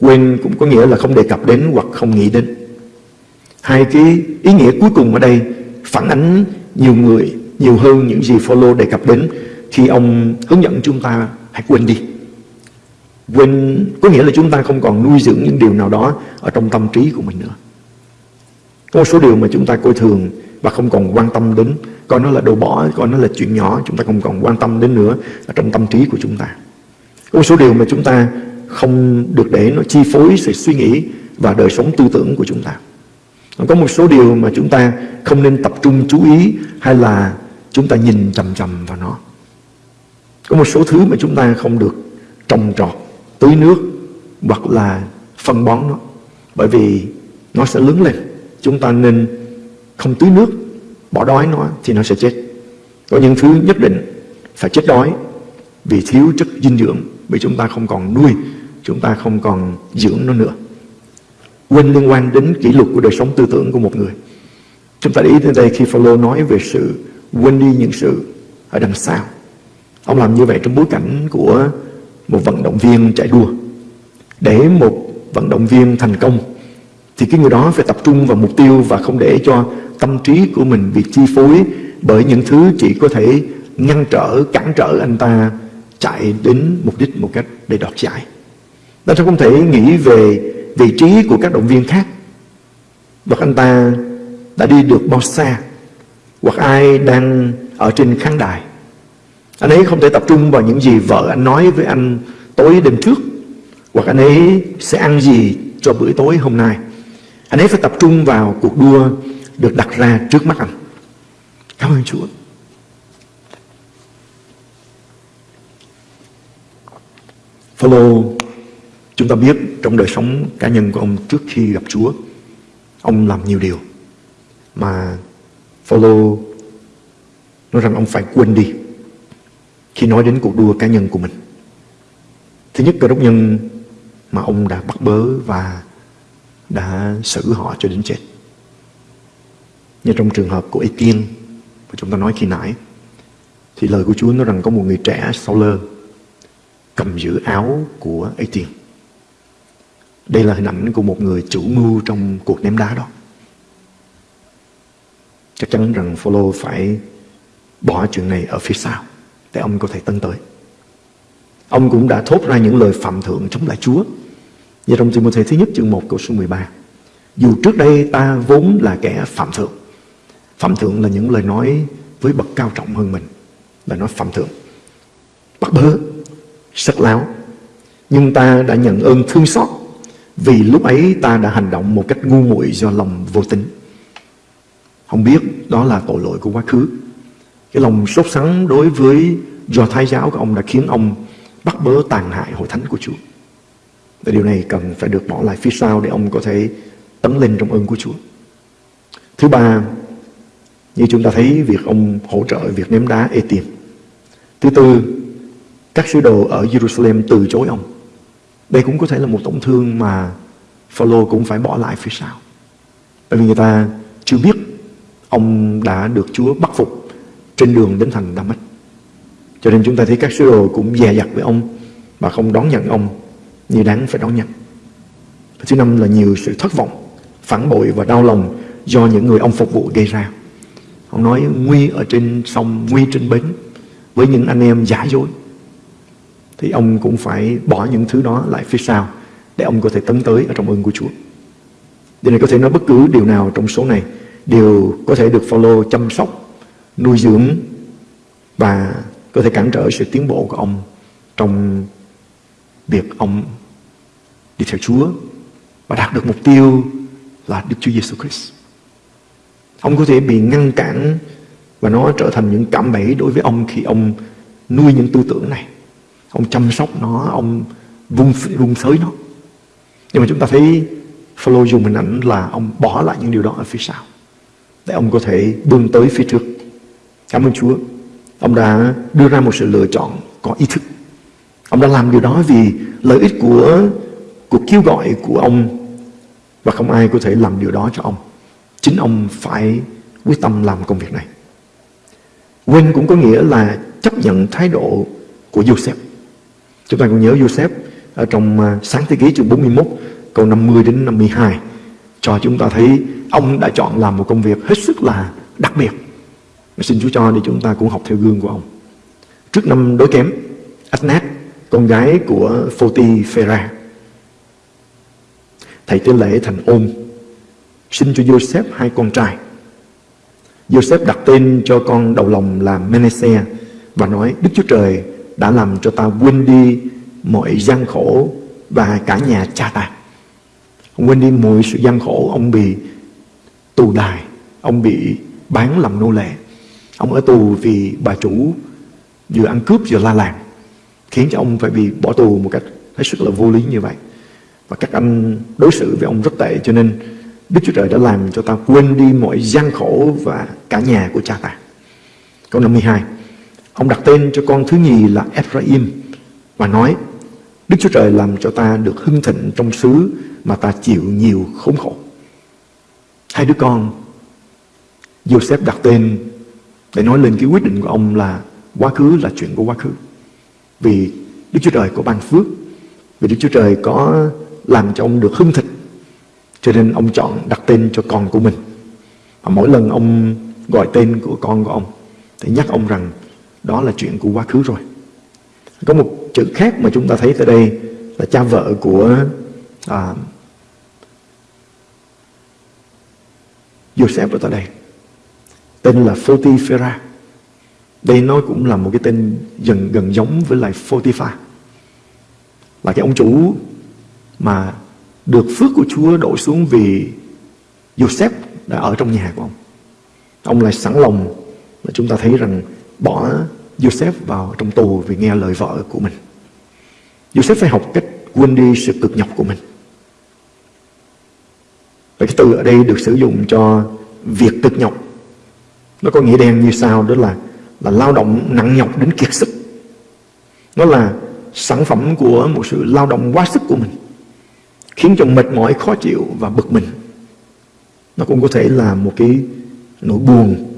[SPEAKER 2] Quên cũng có nghĩa là không đề cập đến hoặc không nghĩ đến. Hai cái ý nghĩa cuối cùng ở đây phản ánh nhiều người nhiều hơn những gì follow đề cập đến khi ông hướng dẫn chúng ta hãy quên đi. Quên có nghĩa là chúng ta không còn nuôi dưỡng những điều nào đó ở trong tâm trí của mình nữa. Có một số điều mà chúng ta coi thường và không còn quan tâm đến, coi nó là đồ bỏ, coi nó là chuyện nhỏ, chúng ta không còn quan tâm đến nữa ở trong tâm trí của chúng ta. Có một số điều mà chúng ta không được để nó chi phối sự suy nghĩ và đời sống tư tưởng của chúng ta. Có một số điều mà chúng ta không nên tập trung chú ý hay là chúng ta nhìn chầm chầm vào nó. Có một số thứ mà chúng ta không được trồng trọt, tưới nước hoặc là phân bón nó. Bởi vì nó sẽ lớn lên. Chúng ta nên không tưới nước, bỏ đói nó thì nó sẽ chết. Có những thứ nhất định phải chết đói vì thiếu chất dinh dưỡng, vì chúng ta không còn nuôi, chúng ta không còn dưỡng nó nữa. Quên liên quan đến kỷ luật của đời sống tư tưởng của một người. Chúng ta để ý đến đây khi Phaolô nói về sự quên đi những sự ở đằng sau. Ông làm như vậy trong bối cảnh của một vận động viên chạy đua. Để một vận động viên thành công thì cái người đó phải tập trung vào mục tiêu và không để cho tâm trí của mình bị chi phối bởi những thứ chỉ có thể ngăn trở, cản trở anh ta chạy đến mục đích một cách để đoạt giải. Ta không thể nghĩ về vị trí của các động viên khác. Hoặc anh ta đã đi được bao xa, hoặc ai đang ở trên khán đài. Anh ấy không thể tập trung vào những gì vợ anh nói với anh tối đêm trước, hoặc anh ấy sẽ ăn gì cho bữa tối hôm nay. Anh ấy phải tập trung vào cuộc đua được đặt ra trước mắt anh. Cảm ơn Chúa. Phaolô chúng ta biết trong đời sống cá nhân của ông trước khi gặp Chúa, ông làm nhiều điều mà Phaolô nói rằng ông phải quên đi khi nói đến cuộc đua cá nhân của mình. Thứ nhất, cơ đốc nhân mà ông đã bắt bớ và đã xử họ cho đến chết. Như trong trường hợp của Etienne mà chúng ta nói khi nãy, thì lời của Chúa nói rằng có một người trẻ sau lơ cầm giữ áo của Etienne. Đây là hình ảnh của một người chủ mưu trong cuộc ném đá đó. Chắc chắn rằng Phaolô phải bỏ chuyện này ở phía sau để ông có thể tân tới. Ông cũng đã thốt ra những lời phạm thượng chống lại Chúa. Như trong Timothy thứ nhất chương 1 câu số 13. Dù trước đây ta vốn là kẻ phạm thượng. Phạm thượng là những lời nói với bậc cao trọng hơn mình. Là nói phạm thượng. Bắt bớ, sắc láo. Nhưng ta đã nhận ơn thương xót vì lúc ấy ta đã hành động một cách ngu muội do lòng vô tính. Không biết đó là tội lỗi của quá khứ. Cái lòng sốt sắng đối với do thái giáo của ông đã khiến ông bắt bớ tàn hại hội thánh của Chúa. Và điều này cần phải được bỏ lại phía sau để ông có thể tấn lên trong ơn của Chúa. Thứ ba, như chúng ta thấy việc ông hỗ trợ việc ném đá Etim. tiền. Thứ tư, các sứ đồ ở Jerusalem từ chối ông. Đây cũng có thể là một tổn thương mà Phaolô cũng phải bỏ lại phía sau. Bởi vì người ta chưa biết ông đã được Chúa bắt phục trên đường đến thành Damas. Cho nên chúng ta thấy các sứ đồ cũng dè dặt với ông và không đón nhận ông như đáng phải đón nhận. Thứ năm là nhiều sự thất vọng, phản bội và đau lòng do những người ông phục vụ gây ra. Ông nói nguy ở trên sông, nguy trên bến với những anh em giả dối. Thì ông cũng phải bỏ những thứ đó lại phía sau để ông có thể tấn tới ở trong ơn của Chúa. Điều này có thể nói bất cứ điều nào trong số này đều có thể được follow chăm sóc, nuôi dưỡng và có thể cản trở sự tiến bộ của ông trong việc ông đi theo Chúa và đạt được mục tiêu là Đức Chúa Giêsu Christ. Ông có thể bị ngăn cản và nó trở thành những cảm bẫy đối với ông khi ông nuôi những tư tưởng này. Ông chăm sóc nó, ông vung, vung sới nó. Nhưng mà chúng ta thấy Phaolô dùng hình ảnh là ông bỏ lại những điều đó ở phía sau để ông có thể bươn tới phía trước. Cảm ơn Chúa. Ông đã đưa ra một sự lựa chọn có ý thức. Ông đã làm điều đó vì lợi ích của cuộc kêu gọi của ông và không ai có thể làm điều đó cho ông. Chính ông phải quyết tâm làm công việc này. Quên cũng có nghĩa là chấp nhận thái độ của Joseph. Chúng ta còn nhớ Joseph ở trong à, sáng thế ký chương 41 câu 50 đến 52 cho chúng ta thấy ông đã chọn làm một công việc hết sức là đặc biệt. Xin Chúa cho để chúng ta cũng học theo gương của ông. Trước năm đối kém, Adnat, con gái của Photi Phera, thầy tế lễ thành ôn, sinh cho Joseph hai con trai. Joseph đặt tên cho con đầu lòng là Manasseh và nói Đức Chúa Trời đã làm cho ta quên đi mọi gian khổ và cả nhà cha ta. Ông quên đi mọi sự gian khổ, ông bị tù đài, ông bị bán làm nô lệ. Ông ở tù vì bà chủ vừa ăn cướp vừa la làng, khiến cho ông phải bị bỏ tù một cách hết sức là vô lý như vậy. Và các anh đối xử với ông rất tệ cho nên Đức Chúa Trời đã làm cho ta quên đi mọi gian khổ và cả nhà của cha ta. Câu 52 Ông đặt tên cho con thứ nhì là Ephraim và nói Đức Chúa Trời làm cho ta được hưng thịnh trong xứ mà ta chịu nhiều khốn khổ. Hai đứa con Joseph đặt tên để nói lên cái quyết định của ông là quá khứ là chuyện của quá khứ. Vì Đức Chúa Trời có ban phước, vì Đức Chúa Trời có làm cho ông được hưng thịnh. Cho nên ông chọn đặt tên cho con của mình. Và mỗi lần ông gọi tên của con của ông thì nhắc ông rằng đó là chuyện của quá khứ rồi. Có một chữ khác mà chúng ta thấy tại đây là cha vợ của à, Joseph ở tại đây. Tên là Photiphera. Đây nó cũng là một cái tên gần gần giống với lại Photiphar. Là cái ông chủ mà được phước của Chúa đổ xuống vì Joseph đã ở trong nhà của ông. Ông lại sẵn lòng mà chúng ta thấy rằng bỏ Joseph vào trong tù vì nghe lời vợ của mình. Joseph phải học cách quên đi sự cực nhọc của mình. Và cái từ ở đây được sử dụng cho việc cực nhọc. Nó có nghĩa đen như sau, đó là là lao động nặng nhọc đến kiệt sức. Nó là sản phẩm của một sự lao động quá sức của mình khiến cho mệt mỏi, khó chịu và bực mình. Nó cũng có thể là một cái nỗi buồn,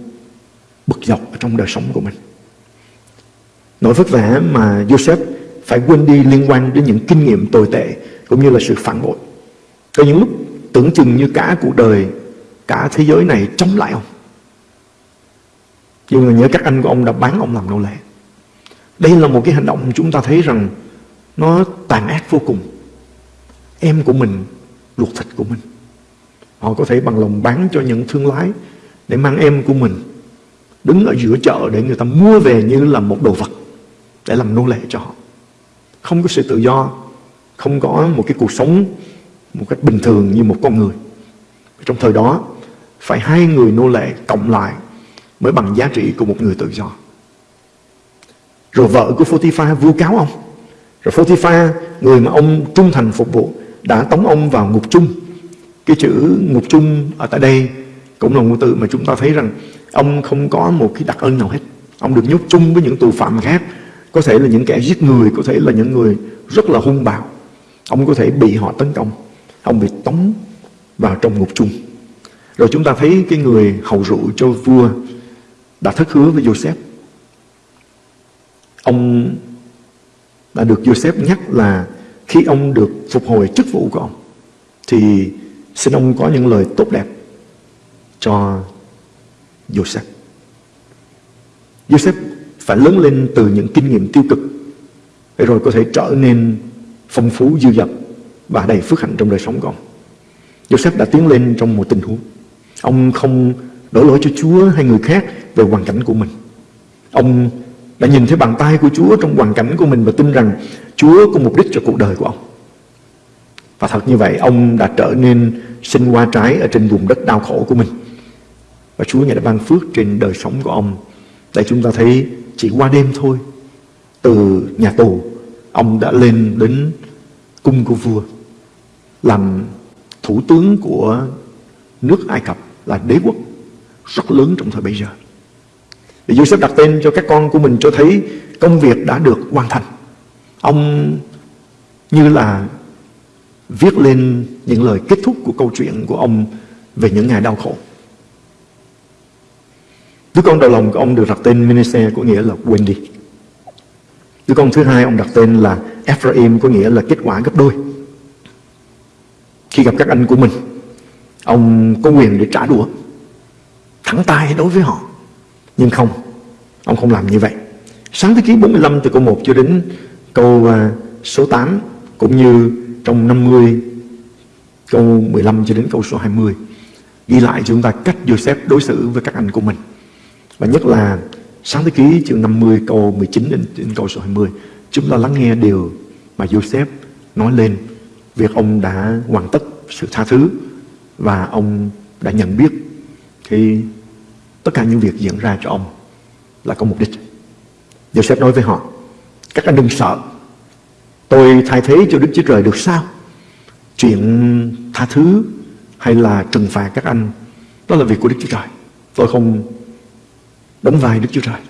[SPEAKER 2] bực dọc ở trong đời sống của mình. Nỗi vất vả mà Joseph phải quên đi liên quan đến những kinh nghiệm tồi tệ cũng như là sự phản bội. Có những lúc tưởng chừng như cả cuộc đời, cả thế giới này chống lại ông. Nhưng mà nhớ các anh của ông đã bán ông làm nô lệ. Đây là một cái hành động chúng ta thấy rằng nó tàn ác vô cùng em của mình ruột thịt của mình. Họ có thể bằng lòng bán cho những thương lái để mang em của mình đứng ở giữa chợ để người ta mua về như là một đồ vật để làm nô lệ cho họ. Không có sự tự do, không có một cái cuộc sống một cách bình thường như một con người. Trong thời đó, phải hai người nô lệ cộng lại mới bằng giá trị của một người tự do. Rồi vợ của Photifa vu cáo ông. Rồi Photifa người mà ông trung thành phục vụ đã tống ông vào ngục chung. Cái chữ ngục chung ở tại đây cũng là ngôn từ mà chúng ta thấy rằng ông không có một cái đặc ân nào hết. Ông được nhốt chung với những tù phạm khác. Có thể là những kẻ giết người, có thể là những người rất là hung bạo. Ông có thể bị họ tấn công. Ông bị tống vào trong ngục chung. Rồi chúng ta thấy cái người hầu rượu cho vua đã thất hứa với Joseph. Ông đã được Joseph nhắc là khi ông được phục hồi chức vụ của ông, thì xin ông có những lời tốt đẹp cho Joseph. Joseph phải lớn lên từ những kinh nghiệm tiêu cực, để rồi có thể trở nên phong phú, dư dật và đầy phước hạnh trong đời sống của ông. Joseph đã tiến lên trong một tình huống. Ông không đổ lỗi cho Chúa hay người khác về hoàn cảnh của mình. Ông đã nhìn thấy bàn tay của Chúa trong hoàn cảnh của mình và tin rằng Chúa có mục đích cho cuộc đời của ông. Và thật như vậy, ông đã trở nên sinh hoa trái ở trên vùng đất đau khổ của mình. Và Chúa Ngài đã ban phước trên đời sống của ông. Để chúng ta thấy chỉ qua đêm thôi, từ nhà tù, ông đã lên đến cung của vua, làm thủ tướng của nước Ai Cập là đế quốc rất lớn trong thời bây giờ. Thì Joseph đặt tên cho các con của mình cho thấy công việc đã được hoàn thành. Ông như là viết lên những lời kết thúc của câu chuyện của ông về những ngày đau khổ. Đứa con đầu lòng của ông được đặt tên Manasseh có nghĩa là Wendy. Đứa con thứ hai ông đặt tên là Ephraim có nghĩa là kết quả gấp đôi. Khi gặp các anh của mình, ông có quyền để trả đũa, thẳng tay đối với họ. Nhưng không, ông không làm như vậy. Sáng thế ký 45 từ câu 1 à, cho đến câu số 8 cũng như trong 50 câu 15 cho đến câu số 20 ghi lại cho chúng ta cách Joseph đối xử với các anh của mình. Và nhất là sáng thế ký chương 50 câu 19 đến, đến câu số 20 chúng ta lắng nghe điều mà Joseph nói lên việc ông đã hoàn tất sự tha thứ và ông đã nhận biết cái tất cả những việc diễn ra cho ông là có mục đích. Joseph nói với họ, các anh đừng sợ, tôi thay thế cho Đức Chúa Trời được sao? Chuyện tha thứ hay là trừng phạt các anh, đó là việc của Đức Chúa Trời. Tôi không đóng vai Đức Chúa Trời.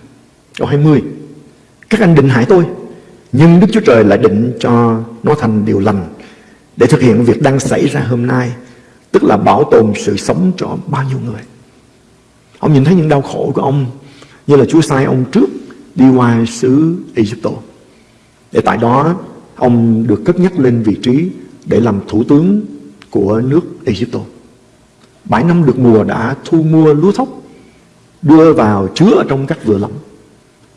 [SPEAKER 2] Câu 20, các anh định hại tôi, nhưng Đức Chúa Trời lại định cho nó thành điều lành để thực hiện việc đang xảy ra hôm nay, tức là bảo tồn sự sống cho bao nhiêu người. Ông nhìn thấy những đau khổ của ông như là Chúa sai ông trước đi qua xứ Egypto. Để tại đó ông được cất nhắc lên vị trí để làm thủ tướng của nước Egypto. Bảy năm được mùa đã thu mua lúa thóc đưa vào chứa ở trong các vựa lắm.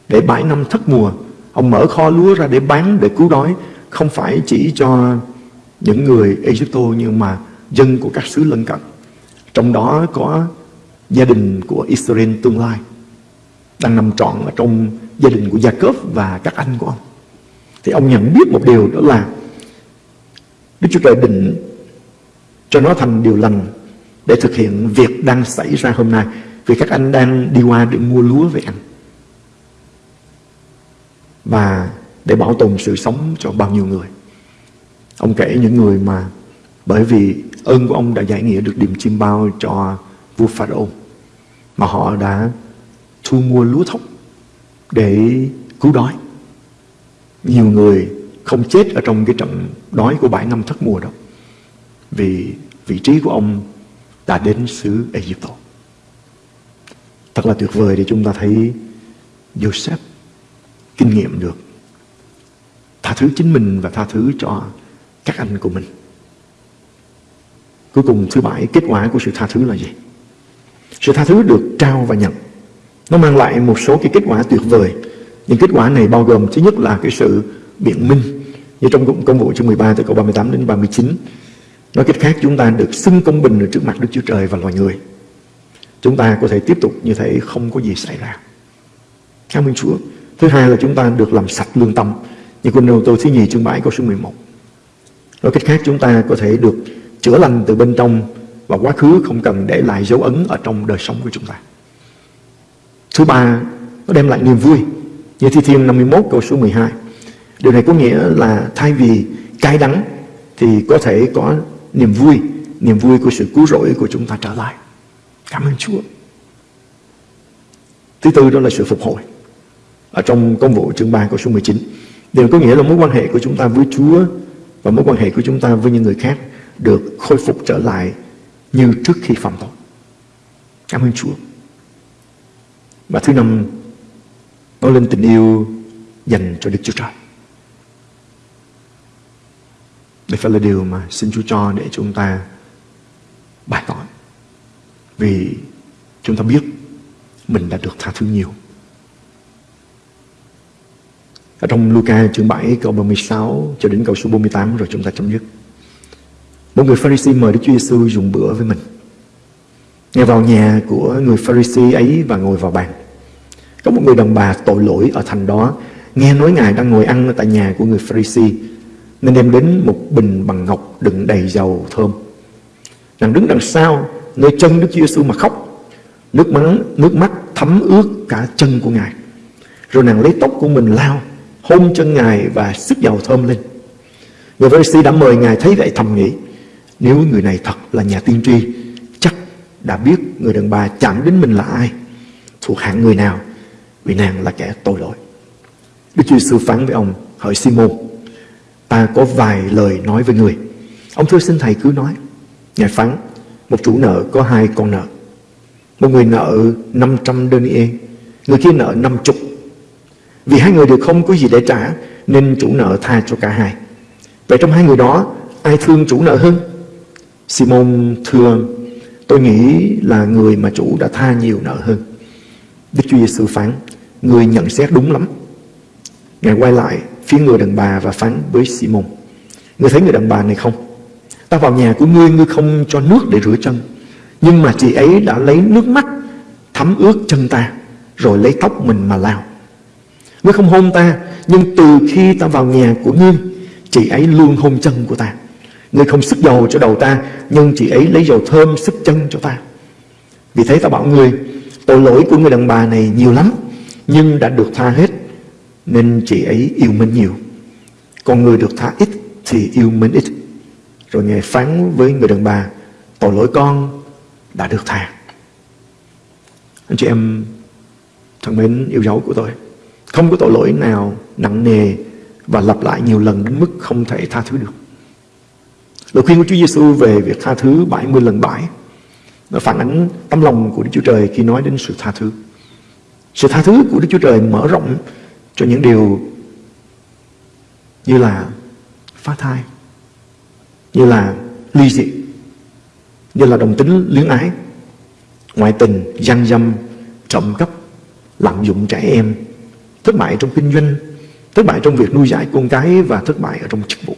[SPEAKER 2] Để bảy năm thất mùa, ông mở kho lúa ra để bán để cứu đói, không phải chỉ cho những người Egypto nhưng mà dân của các xứ lân cận. Trong đó có gia đình của Israel tương lai đang nằm trọn ở trong gia đình của Jacob và các anh của ông. Thì ông nhận biết một điều đó là Đức Chúa Trời định cho nó thành điều lành để thực hiện việc đang xảy ra hôm nay. Vì các anh đang đi qua để mua lúa về ăn Và để bảo tồn sự sống cho bao nhiêu người Ông kể những người mà bởi vì ơn của ông đã giải nghĩa được điểm chim bao cho vua Pharaoh mà họ đã thu mua lúa thóc để cứu đói. Nhiều người không chết ở trong cái trận đói của bảy năm thất mùa đó, vì vị trí của ông đã đến xứ Ai Cập. Thật là tuyệt vời để chúng ta thấy Joseph kinh nghiệm được tha thứ chính mình và tha thứ cho các anh của mình. Cuối cùng, thứ bảy, kết quả của sự tha thứ là gì? Sự tha thứ được trao và nhận. Nó mang lại một số cái kết quả tuyệt vời. Những kết quả này bao gồm thứ nhất là cái sự biện minh như trong công vụ chương 13 từ câu 38 đến 39. Nói cách khác chúng ta được xưng công bình ở trước mặt Đức Chúa Trời và loài người. Chúng ta có thể tiếp tục như thế, không có gì xảy ra. Cảm ơn Chúa. Thứ hai là chúng ta được làm sạch lương tâm. Như quân đầu tôi thứ nhì chương 7 câu số 11. Nói cách khác chúng ta có thể được chữa lành từ bên trong và quá khứ không cần để lại dấu ấn ở trong đời sống của chúng ta. Thứ ba, nó đem lại niềm vui. Như Thi Thiên 51 câu số 12. Điều này có nghĩa là thay vì cay đắng thì có thể có niềm vui, niềm vui của sự cứu rỗi của chúng ta trở lại. Cảm ơn Chúa. Thứ tư đó là sự phục hồi. Ở trong công vụ chương 3 câu số 19. Điều có nghĩa là mối quan hệ của chúng ta với Chúa và mối quan hệ của chúng ta với những người khác được khôi phục trở lại như trước khi phạm tội. Cảm ơn Chúa. Và thứ năm, nói lên tình yêu dành cho Đức Chúa Trời. Đây phải là điều mà xin Chúa cho để chúng ta bài tỏ. Vì chúng ta biết mình đã được tha thứ nhiều. Ở trong Luca chương 7 câu 36 cho đến câu số 48 rồi chúng ta chấm dứt. Một người Pharisee mời Đức Chúa Giêsu dùng bữa với mình. Ngài vào nhà của người Pharisee ấy và ngồi vào bàn. Có một người đàn bà tội lỗi ở thành đó nghe nói Ngài đang ngồi ăn tại nhà của người Pharisee nên đem đến một bình bằng ngọc đựng đầy dầu thơm. Nàng đứng đằng sau nơi chân Đức Chúa Giêsu mà khóc. Nước mắt nước mắt thấm ướt cả chân của Ngài. Rồi nàng lấy tóc của mình lao, hôn chân Ngài và sức dầu thơm lên. Người Pharisee đã mời Ngài thấy vậy thầm nghĩ nếu người này thật là nhà tiên tri, Chắc đã biết người đàn bà chạm đến mình là ai. Thuộc hạng người nào, Vì nàng là kẻ tội lỗi. Đức Chúa Sư phán với ông, Hỏi Simon Ta có vài lời nói với người. Ông thưa xin thầy cứ nói. Ngài phán, Một chủ nợ có hai con nợ. Một người nợ 500 denier, Người kia nợ 50 Vì hai người đều không có gì để trả, Nên chủ nợ tha cho cả hai. Vậy trong hai người đó, Ai thương chủ nợ hơn? Simon, thưa Tôi nghĩ là người mà chủ đã tha nhiều nợ hơn. Đức Chúa Giêsu phán, Người nhận xét đúng lắm. Ngài quay lại phía người đàn bà và phán với Simon, Ngươi thấy người đàn bà này không? Ta vào nhà của ngươi Ngươi không cho nước để rửa chân. Nhưng mà chị ấy đã lấy nước mắt, Thấm ướt chân ta, Rồi lấy tóc mình mà lao Ngươi không hôn ta, Nhưng từ khi ta vào nhà của ngươi, Chị ấy luôn hôn chân của ta. Ngươi không sức dầu cho đầu ta, Nhưng chị ấy lấy dầu thơm sức chân cho ta. Vì thế ta bảo ngươi, Tội lỗi của người đàn bà này nhiều lắm, Nhưng đã được tha hết, Nên chị ấy yêu mến nhiều. Còn người được tha ít Thì yêu mến ít. Rồi Ngài phán với người đàn bà, Tội lỗi con đã được tha. Anh chị em thân mến, yêu dấu của tôi, Không có tội lỗi nào nặng nề Và lặp lại nhiều lần đến mức không thể tha thứ được. Lời khuyên của Chúa Giêsu về việc tha thứ 70 lần 7 nó phản ánh tấm lòng của Đức Chúa Trời khi nói đến sự tha thứ. Sự tha thứ của Đức Chúa Trời mở rộng cho những điều như là phá thai, như là ly dị, như là đồng tính luyến ái, ngoại tình, gian dâm, trộm cắp, lạm dụng trẻ em, thất bại trong kinh doanh, thất bại trong việc nuôi dạy con cái và thất bại ở trong chức vụ.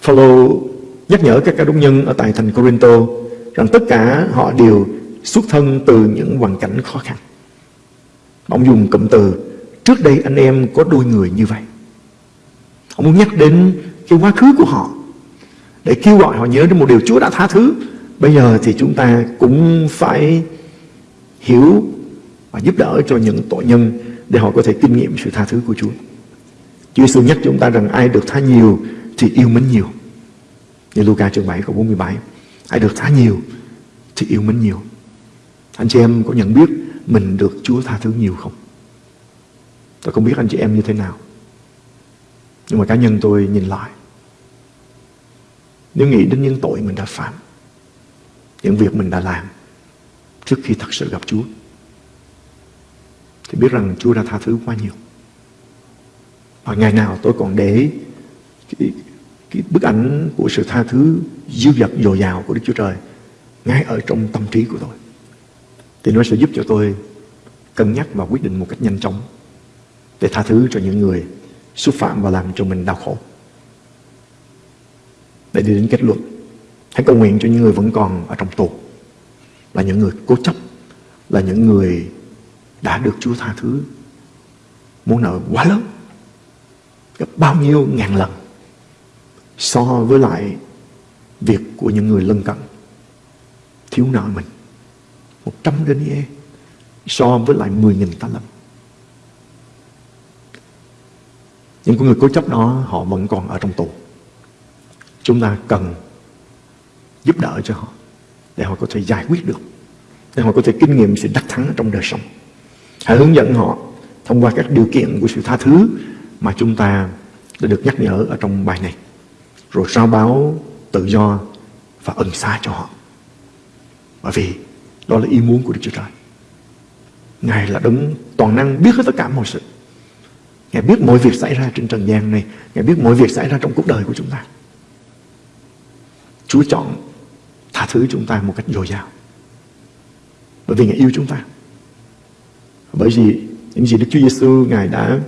[SPEAKER 2] Phaolô nhắc nhở các ca đốc nhân ở tại thành Corinto rằng tất cả họ đều xuất thân từ những hoàn cảnh khó khăn. Ông dùng cụm từ, trước đây anh em có đôi người như vậy. Ông muốn nhắc đến cái quá khứ của họ để kêu gọi họ nhớ đến một điều Chúa đã tha thứ Bây giờ thì chúng ta cũng phải hiểu và giúp đỡ cho những tội nhân để họ có thể kinh nghiệm sự tha thứ của Chúa. Chúa Giêsu nhắc chúng ta rằng ai được tha nhiều thì yêu mến nhiều. Như Luca chương 7 câu 47. Ai được tha nhiều thì yêu mến nhiều. Anh chị em có nhận biết mình được Chúa tha thứ nhiều không? Tôi không biết anh chị em như thế nào. Nhưng mà cá nhân tôi nhìn lại. Nếu nghĩ đến những tội mình đã phạm. Những việc mình đã làm. Trước khi thật sự gặp Chúa. Thì biết rằng Chúa đã tha thứ quá nhiều. Và ngày nào tôi còn để cái, cái bức ảnh của sự tha thứ dư dật dồi dào của Đức Chúa Trời ngay ở trong tâm trí của tôi. Thì nó sẽ giúp cho tôi cân nhắc và quyết định một cách nhanh chóng để tha thứ cho những người xúc phạm và làm cho mình đau khổ. Để đi đến kết luận, hãy cầu nguyện cho những người vẫn còn ở trong tù, là những người cố chấp, là những người đã được Chúa tha thứ muốn nợ quá lớn, gấp bao nhiêu ngàn lần so với lại việc của những người lân cận. Thiếu nợ mình. Một trăm denier so với lại mười nghìn ta lâm những con người cố chấp đó, họ vẫn còn ở trong tù. Chúng ta cần giúp đỡ cho họ để họ có thể giải quyết được, để họ có thể kinh nghiệm sự đắc thắng trong đời sống. Hãy hướng dẫn họ thông qua các điều kiện của sự tha thứ mà chúng ta đã được nhắc nhở ở trong bài này rồi rao báo tự do và ân xa cho họ. Bởi vì đó là ý muốn của Đức Chúa Trời. Ngài là đấng toàn năng biết hết tất cả mọi sự. Ngài biết mọi việc xảy ra trên trần gian này. Ngài biết mọi việc xảy ra trong cuộc đời của chúng ta. Chúa chọn tha thứ chúng ta một cách dồi dào. Bởi vì Ngài yêu chúng ta. Bởi vì những gì Đức Chúa Giêsu Ngài đã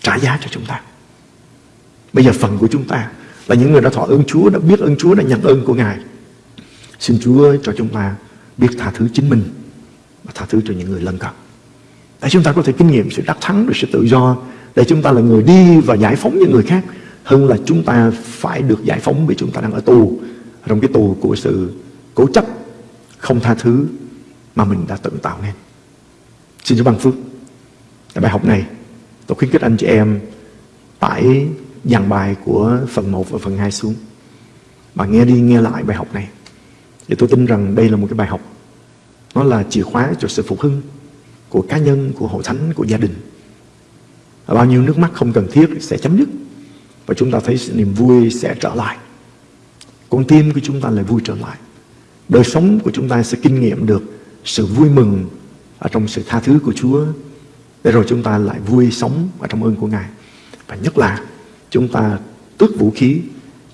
[SPEAKER 2] trả giá cho chúng ta. Bây giờ phần của chúng ta là những người đã thọ ơn Chúa, đã biết ơn Chúa, đã nhận ơn của Ngài. Xin Chúa cho chúng ta biết tha thứ chính mình và tha thứ cho những người lân cận. Để chúng ta có thể kinh nghiệm sự đắc thắng rồi sự tự do để chúng ta là người đi và giải phóng những người khác hơn là chúng ta phải được giải phóng vì chúng ta đang ở tù trong cái tù của sự cố chấp không tha thứ mà mình đã tự tạo nên. Xin Chúa ban phước. Tại bài học này, tôi khuyến khích anh chị em phải dàn bài của phần 1 và phần 2 xuống mà nghe đi nghe lại bài học này. Thì tôi tin rằng đây là một cái bài học nó là chìa khóa cho sự phục hưng của cá nhân, của hội thánh, của gia đình. Và bao nhiêu nước mắt không cần thiết sẽ chấm dứt và chúng ta thấy sự niềm vui sẽ trở lại. Con tim của chúng ta lại vui trở lại. Đời sống của chúng ta sẽ kinh nghiệm được sự vui mừng ở trong sự tha thứ của Chúa để rồi chúng ta lại vui sống ở trong ơn của Ngài. Và nhất là chúng ta tước vũ khí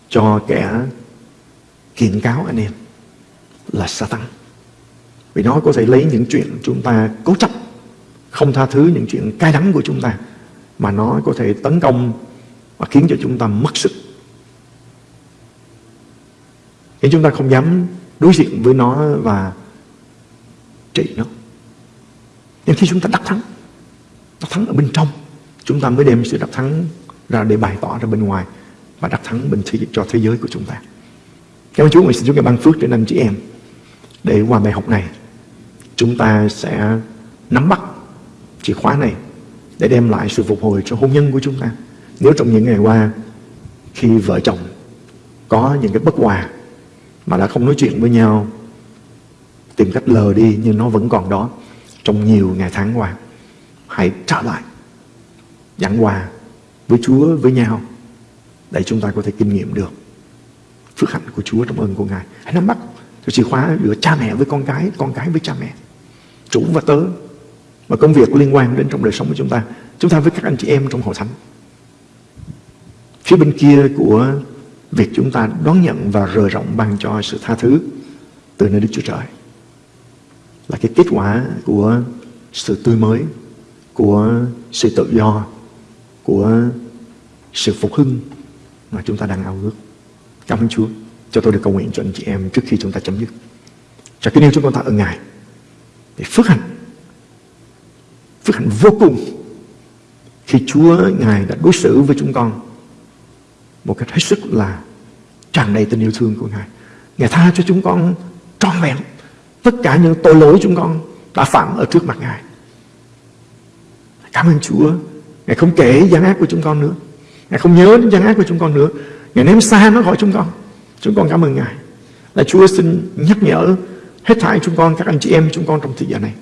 [SPEAKER 2] cho kẻ kiện cáo anh em là Satan. Vì nó có thể lấy những chuyện chúng ta cố chấp, không tha thứ những chuyện cay đắng của chúng ta, mà nó có thể tấn công và khiến cho chúng ta mất sức. Khiến chúng ta không dám đối diện với nó và trị nó. Nhưng khi chúng ta đắc thắng, đắc thắng ở bên trong, chúng ta mới đem sự đắc thắng ra để bày tỏ ra bên ngoài và đắc thắng bên thế, cho thế giới của chúng ta. Cảm ơn Chúa, nguyện xin Chúa ngài ban phước đến anh chị em để qua bài học này chúng ta sẽ nắm bắt chìa khóa này để đem lại sự phục hồi cho hôn nhân của chúng ta. Nếu trong những ngày qua khi vợ chồng có những cái bất hòa mà đã không nói chuyện với nhau tìm cách lờ đi nhưng nó vẫn còn đó trong nhiều ngày tháng qua hãy trở lại giảng hòa với Chúa, với nhau để chúng ta có thể kinh nghiệm được phước hạnh của Chúa trong ơn của Ngài. Hãy nắm bắt cho chìa khóa giữa cha mẹ với con cái, con cái với cha mẹ, chủ và tớ và công việc liên quan đến trong đời sống của chúng ta. Chúng ta với các anh chị em trong hội thánh. Phía bên kia của việc chúng ta đón nhận và rời rộng ban cho sự tha thứ từ nơi Đức Chúa Trời là cái kết quả của sự tươi mới, của sự tự do, của sự phục hưng mà chúng ta đang ao ước. Cảm ơn Chúa. Cho tôi được cầu nguyện cho anh chị em trước khi chúng ta chấm dứt. Cho kính yêu chúng con ta ở Ngài. Để phước hạnh. Phước hạnh vô cùng. Khi Chúa Ngài đã đối xử với chúng con một cách hết sức là tràn đầy tình yêu thương của Ngài. Ngài tha cho chúng con trọn vẹn tất cả những tội lỗi chúng con đã phạm ở trước mặt Ngài. Cảm ơn Chúa. Ngài không kể gian ác của chúng con nữa. Ngài không nhớ đến gian ác của chúng con nữa. Ngài ném xa nó khỏi chúng con. Chúng con cảm ơn Ngài. Là Chúa xin nhắc nhở hết thảy chúng con, các anh chị em chúng con trong thời gian này.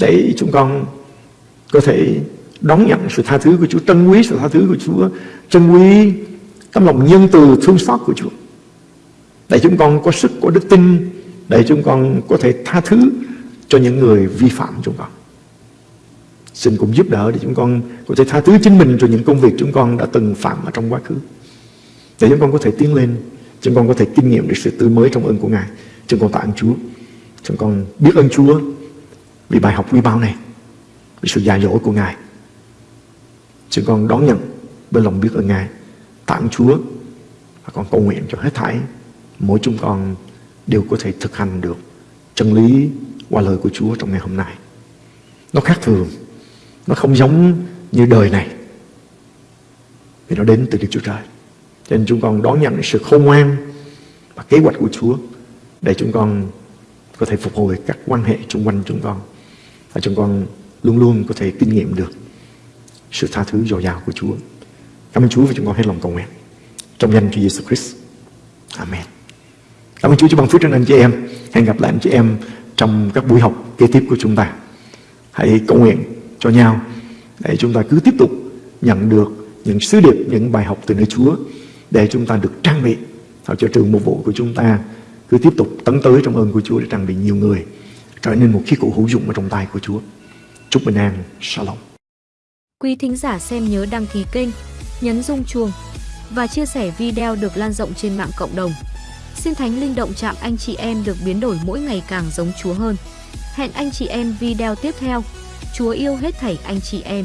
[SPEAKER 2] Để chúng con có thể đón nhận sự tha thứ của Chúa, trân quý sự tha thứ của Chúa, trân quý tấm lòng nhân từ thương xót của Chúa. Để chúng con có sức, có đức tin, để chúng con có thể tha thứ cho những người vi phạm chúng con. Xin cũng giúp đỡ để chúng con có thể tha thứ chính mình cho những công việc chúng con đã từng phạm ở trong quá khứ. Để chúng con có thể tiến lên, chúng con có thể kinh nghiệm được sự tươi mới trong ơn của Ngài. Chúng con tạ ơn Chúa. Chúng con biết ơn Chúa vì bài học quý báu này, vì sự dạy dỗ của Ngài. Chúng con đón nhận với lòng biết ơn Ngài, tạ ơn Chúa và con cầu nguyện cho hết thảy mỗi chúng con đều có thể thực hành được chân lý qua lời của Chúa trong ngày hôm nay. Nó khác thường nó không giống như đời này. Vì nó đến từ Đức Chúa Trời. Cho nên chúng con đón nhận sự khôn ngoan Và kế hoạch của Chúa Để chúng con có thể phục hồi các quan hệ xung quanh chúng con. Và chúng con luôn luôn có thể kinh nghiệm được Sự tha thứ dồi dào của Chúa. Cảm ơn Chúa và chúng con hết lòng cầu nguyện. Trong danh Chúa Giêsu Christ. Amen. Cảm ơn Chúa cho bằng phước trên anh chị em. Hẹn gặp lại anh chị em trong các buổi học kế tiếp của chúng ta. Hãy cầu nguyện cho nhau để chúng ta cứ tiếp tục nhận được những sứ điệp, những bài học từ nơi Chúa để chúng ta được trang bị sao cho trường mục vụ của chúng ta cứ tiếp tục tấn tới trong ơn của Chúa để trang bị nhiều người trở nên một khí cụ hữu dụng ở trong tay của Chúa. Chúc bình an, Shalom.
[SPEAKER 3] Quý thính giả xem nhớ đăng ký kênh, nhấn rung chuông và chia sẻ video được lan rộng trên mạng cộng đồng. Xin Thánh Linh động chạm anh chị em được biến đổi mỗi ngày càng giống Chúa hơn. Hẹn anh chị em video tiếp theo. Chúa yêu hết thảy anh chị em.